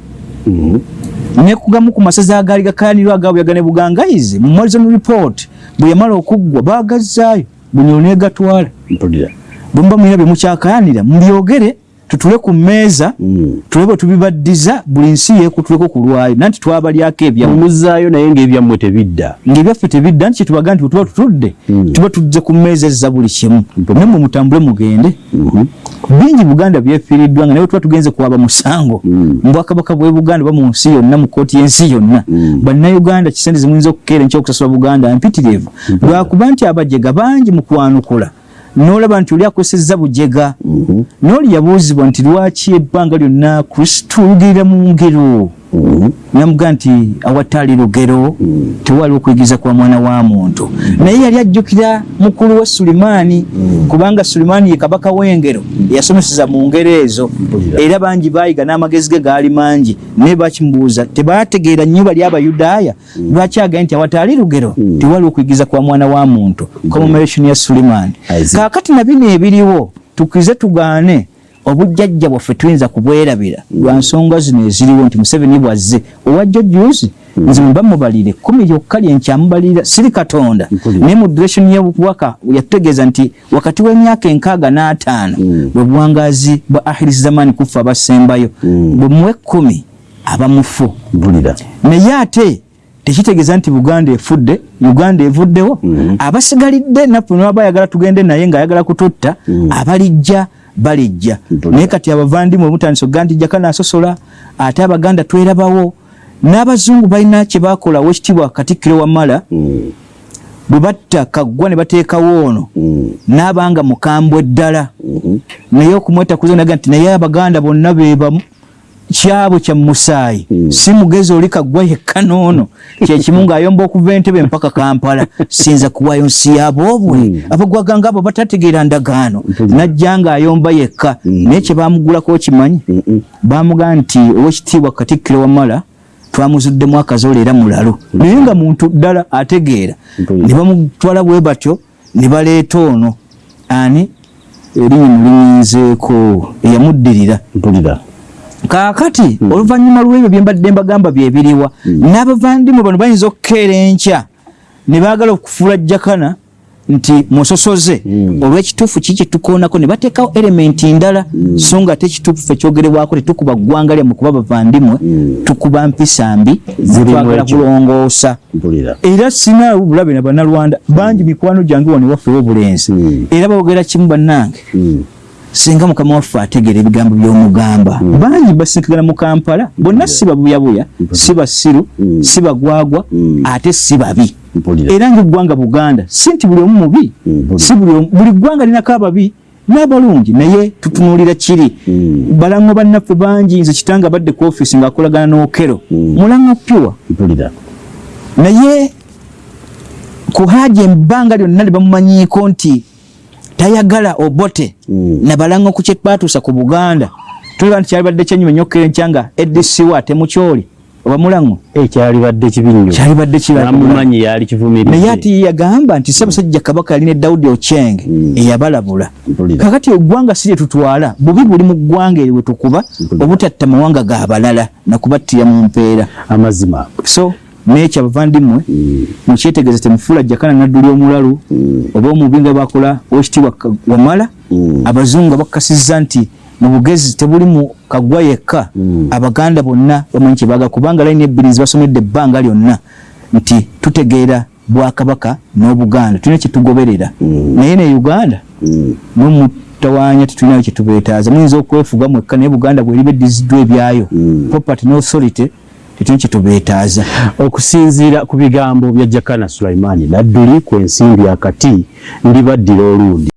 Mhm. Nekugamu ku masaza agaali gakayanirwa agabuyagane bugangayizi mu morizon report bwe yamala okuggwa baagazzaayo bunyolo negatwala mpulira. Bwe muba mulina bye mukyakayanira mubyogere tutule ku mmeeza Mm. tulabe bwe tubibaddiza buli nsi yeekutuleko ku lwayo nanti twabalyako ebyammwe mumuzaayo naye ng'ebyammwe tebidda. Ng'ebyaffe tebidda nti kyetubaga nti bwe tuba tutudde Mm. tuba tuzze ku mmeeza ezza buli kimu. Mpo- nammwe mutambule mugende. Mhm. bingi buganda byefiiriddwa nga naye tuba tugenze kwaba musango. Mm. mu bwakabaka bwe buganda oba mu nsi yonna mu kooti y'ensi yonna. Mm. bannayuganda kisente zimuyinza okukeera ekyokusasula buganda mpitirivu. Lwakuba nti abajega bangi mu kwanukula n'olaba nti oli akozesezza bujega Mhm. n'oli yabuuzibwa nti lwaki ebbanga lyonna kristo lugirira mu ngero. Namuga nti awatali lugero tewaliwo okuyigiriza kwa mwana wa muntu. Naye yali ajjukira mukulu we sulimaani kubanga sulimaani ye kabaka w'engero eyasomeseza mu ngero ezo. Era bangi baayiga n'amagezi ge gaali mangi naye bakimubuuza tebategeera nnyo bali abayudaaya? Lwaki agaye nti awatali lugero? Tewaliwo okuyigiriza kwa mwana wa muntu. Commemoration ya sulimaani. Kaakati na bino ebiriwo tukirize tugaane obujjajja bwaffe tuyinza kubwerabira. Lwa nsonga zino eziriwo nti museveni bwazze owajjo juzi nze mba mubalire kumi lyokka lyenkyamubalira siri katonda. Naye mu direction y'obubaka yatutegeeza nti wakati w'emyaka enkaaga n'ataano Mm. bwe buwangazi bwa ahirisi zamaani kufa abasembayo Mm. bwe muwe ekkumi abamufu naye ate tekitegeeza nti buganda efudde uganda evuddewo abasigalidde naffe naba ayagala tugende naye ngaayagala kututta abalijja balijja. Naye kati abavandimwe omutandisa oga nti jaka nasosola ate abaganda twerabawo. N'abazungu balina kye bakola wekitiibwa katikkiro wamala Mm, bwe batta kaggwa ne bateekawo ono mm, n'abanga mukambwe ddala. Mhm, naye okumwetakuza naga nti naye abaganda bonna bebamu kyabwe kya musaayi Mm. si mugezi oli kaggwa yekka noono kyekimu ng'ayomba okuva entebe mpaka kampala sinza kuwayo nsi yaboobwe Mm. abagwaganga abo batategeera ndagaano Mpulira. najja ng'ayomba yekka naye kye baamugulako okimanyi? Bamugaa nti owekitiibwa katikkiro wamala twamuzuddemu akazola era mulalu naye nga muntu ddala ategeera ne bamutwala bwe batyo ne baleeta ono. Ani? Erinnyi mulinyinzeeko eyamuddirira kaakati oluvannyuma lw'ebyo bye mbadde mbagamba byebiriwa n'abavandimwe bano bayinza okukeera enkya. Ne baagala okufuula jakana nti musosoze Mm. olw'ekituufu ki kyetukoonako ne bateekawo erementi ndala so nga ate ekituufu fe kyogerebwako tetukuba ggwanga lyammwe kuba bavandimwe Mm. tukuba mpisa mbi Zirimu twagala ekyo. kulongoosa. Era sina bulabe na bannalwanda bangi mikwano gyange wano waffe w'obulenzi Mm. era boogera kimu bannange. Mm, singa mukama waffe ategeera ebigambo by'omugamba. Bangi basinkigana mu kampala bonna si babuyabuya si basiru Mm. si bagwagwa Mm. ate si babi mpulira. Era ngaeggwanga buganda si nti buli omu mubi Mm, buli- si buli omu- buli ggwanga linako ababi n'abalungi naye tutunuulira kiri. Mm. balaŋŋo bannaffe bangi nze kitanga badde ku ofiisi ng'akolagana n'okero. Mm. mulaŋŋo pyuwa naye ku haja ebbanga lyonna ne bamumanyiiko nti tayagala obote. Mm. nabalaŋŋo ku kye twatuusa ku buganda. Tulaba nti kyalibadde kyenyuma nyokkera enkyanga edisiwa temukyoli oba mulaŋŋo ekyalibadde kibi nnyo kyalibadde kiba namumanyi yali kivumiridde naye ye yagamba nti ssaabasajja kabaka yalina dawudi okyeng Mm. eyabalabula. Kakati eggwanga si lye tutwala bubi buli mu ggwanga eryo wetukuba Mpulira. obutatta mawanga ga balala nakubattira mu mpeera. Amazima. So nekyo abavandimwe Mm, mukyetegeeza temufuula jakana nadduli omulalu mm, oba omubi nga bakola owekitiibwa Ka- wamala mm. abazungu nga bakakasizza nti mu bugezi tebuli mu kaggwa yekka Mm. abaganda bonna bamanyi kyebaagala kubanga layini ebbiri zibasomedde ebbanga lyonna nti tutegeera bwakabaka n'obuganda tulina kyetugoberera Mm. naye ne uganda Mm, nomutawaanya tetulinayo kyetubeetaaza muyinza okwefuga mwekka naye buganda bweriba eddiziddwa ebyayo Mm. property n'authority tetulina kyetubeetaaza okusinziira ku bigambo bya jakana sulaimaani nadduli ku ensimbi akati ndibaddira olundi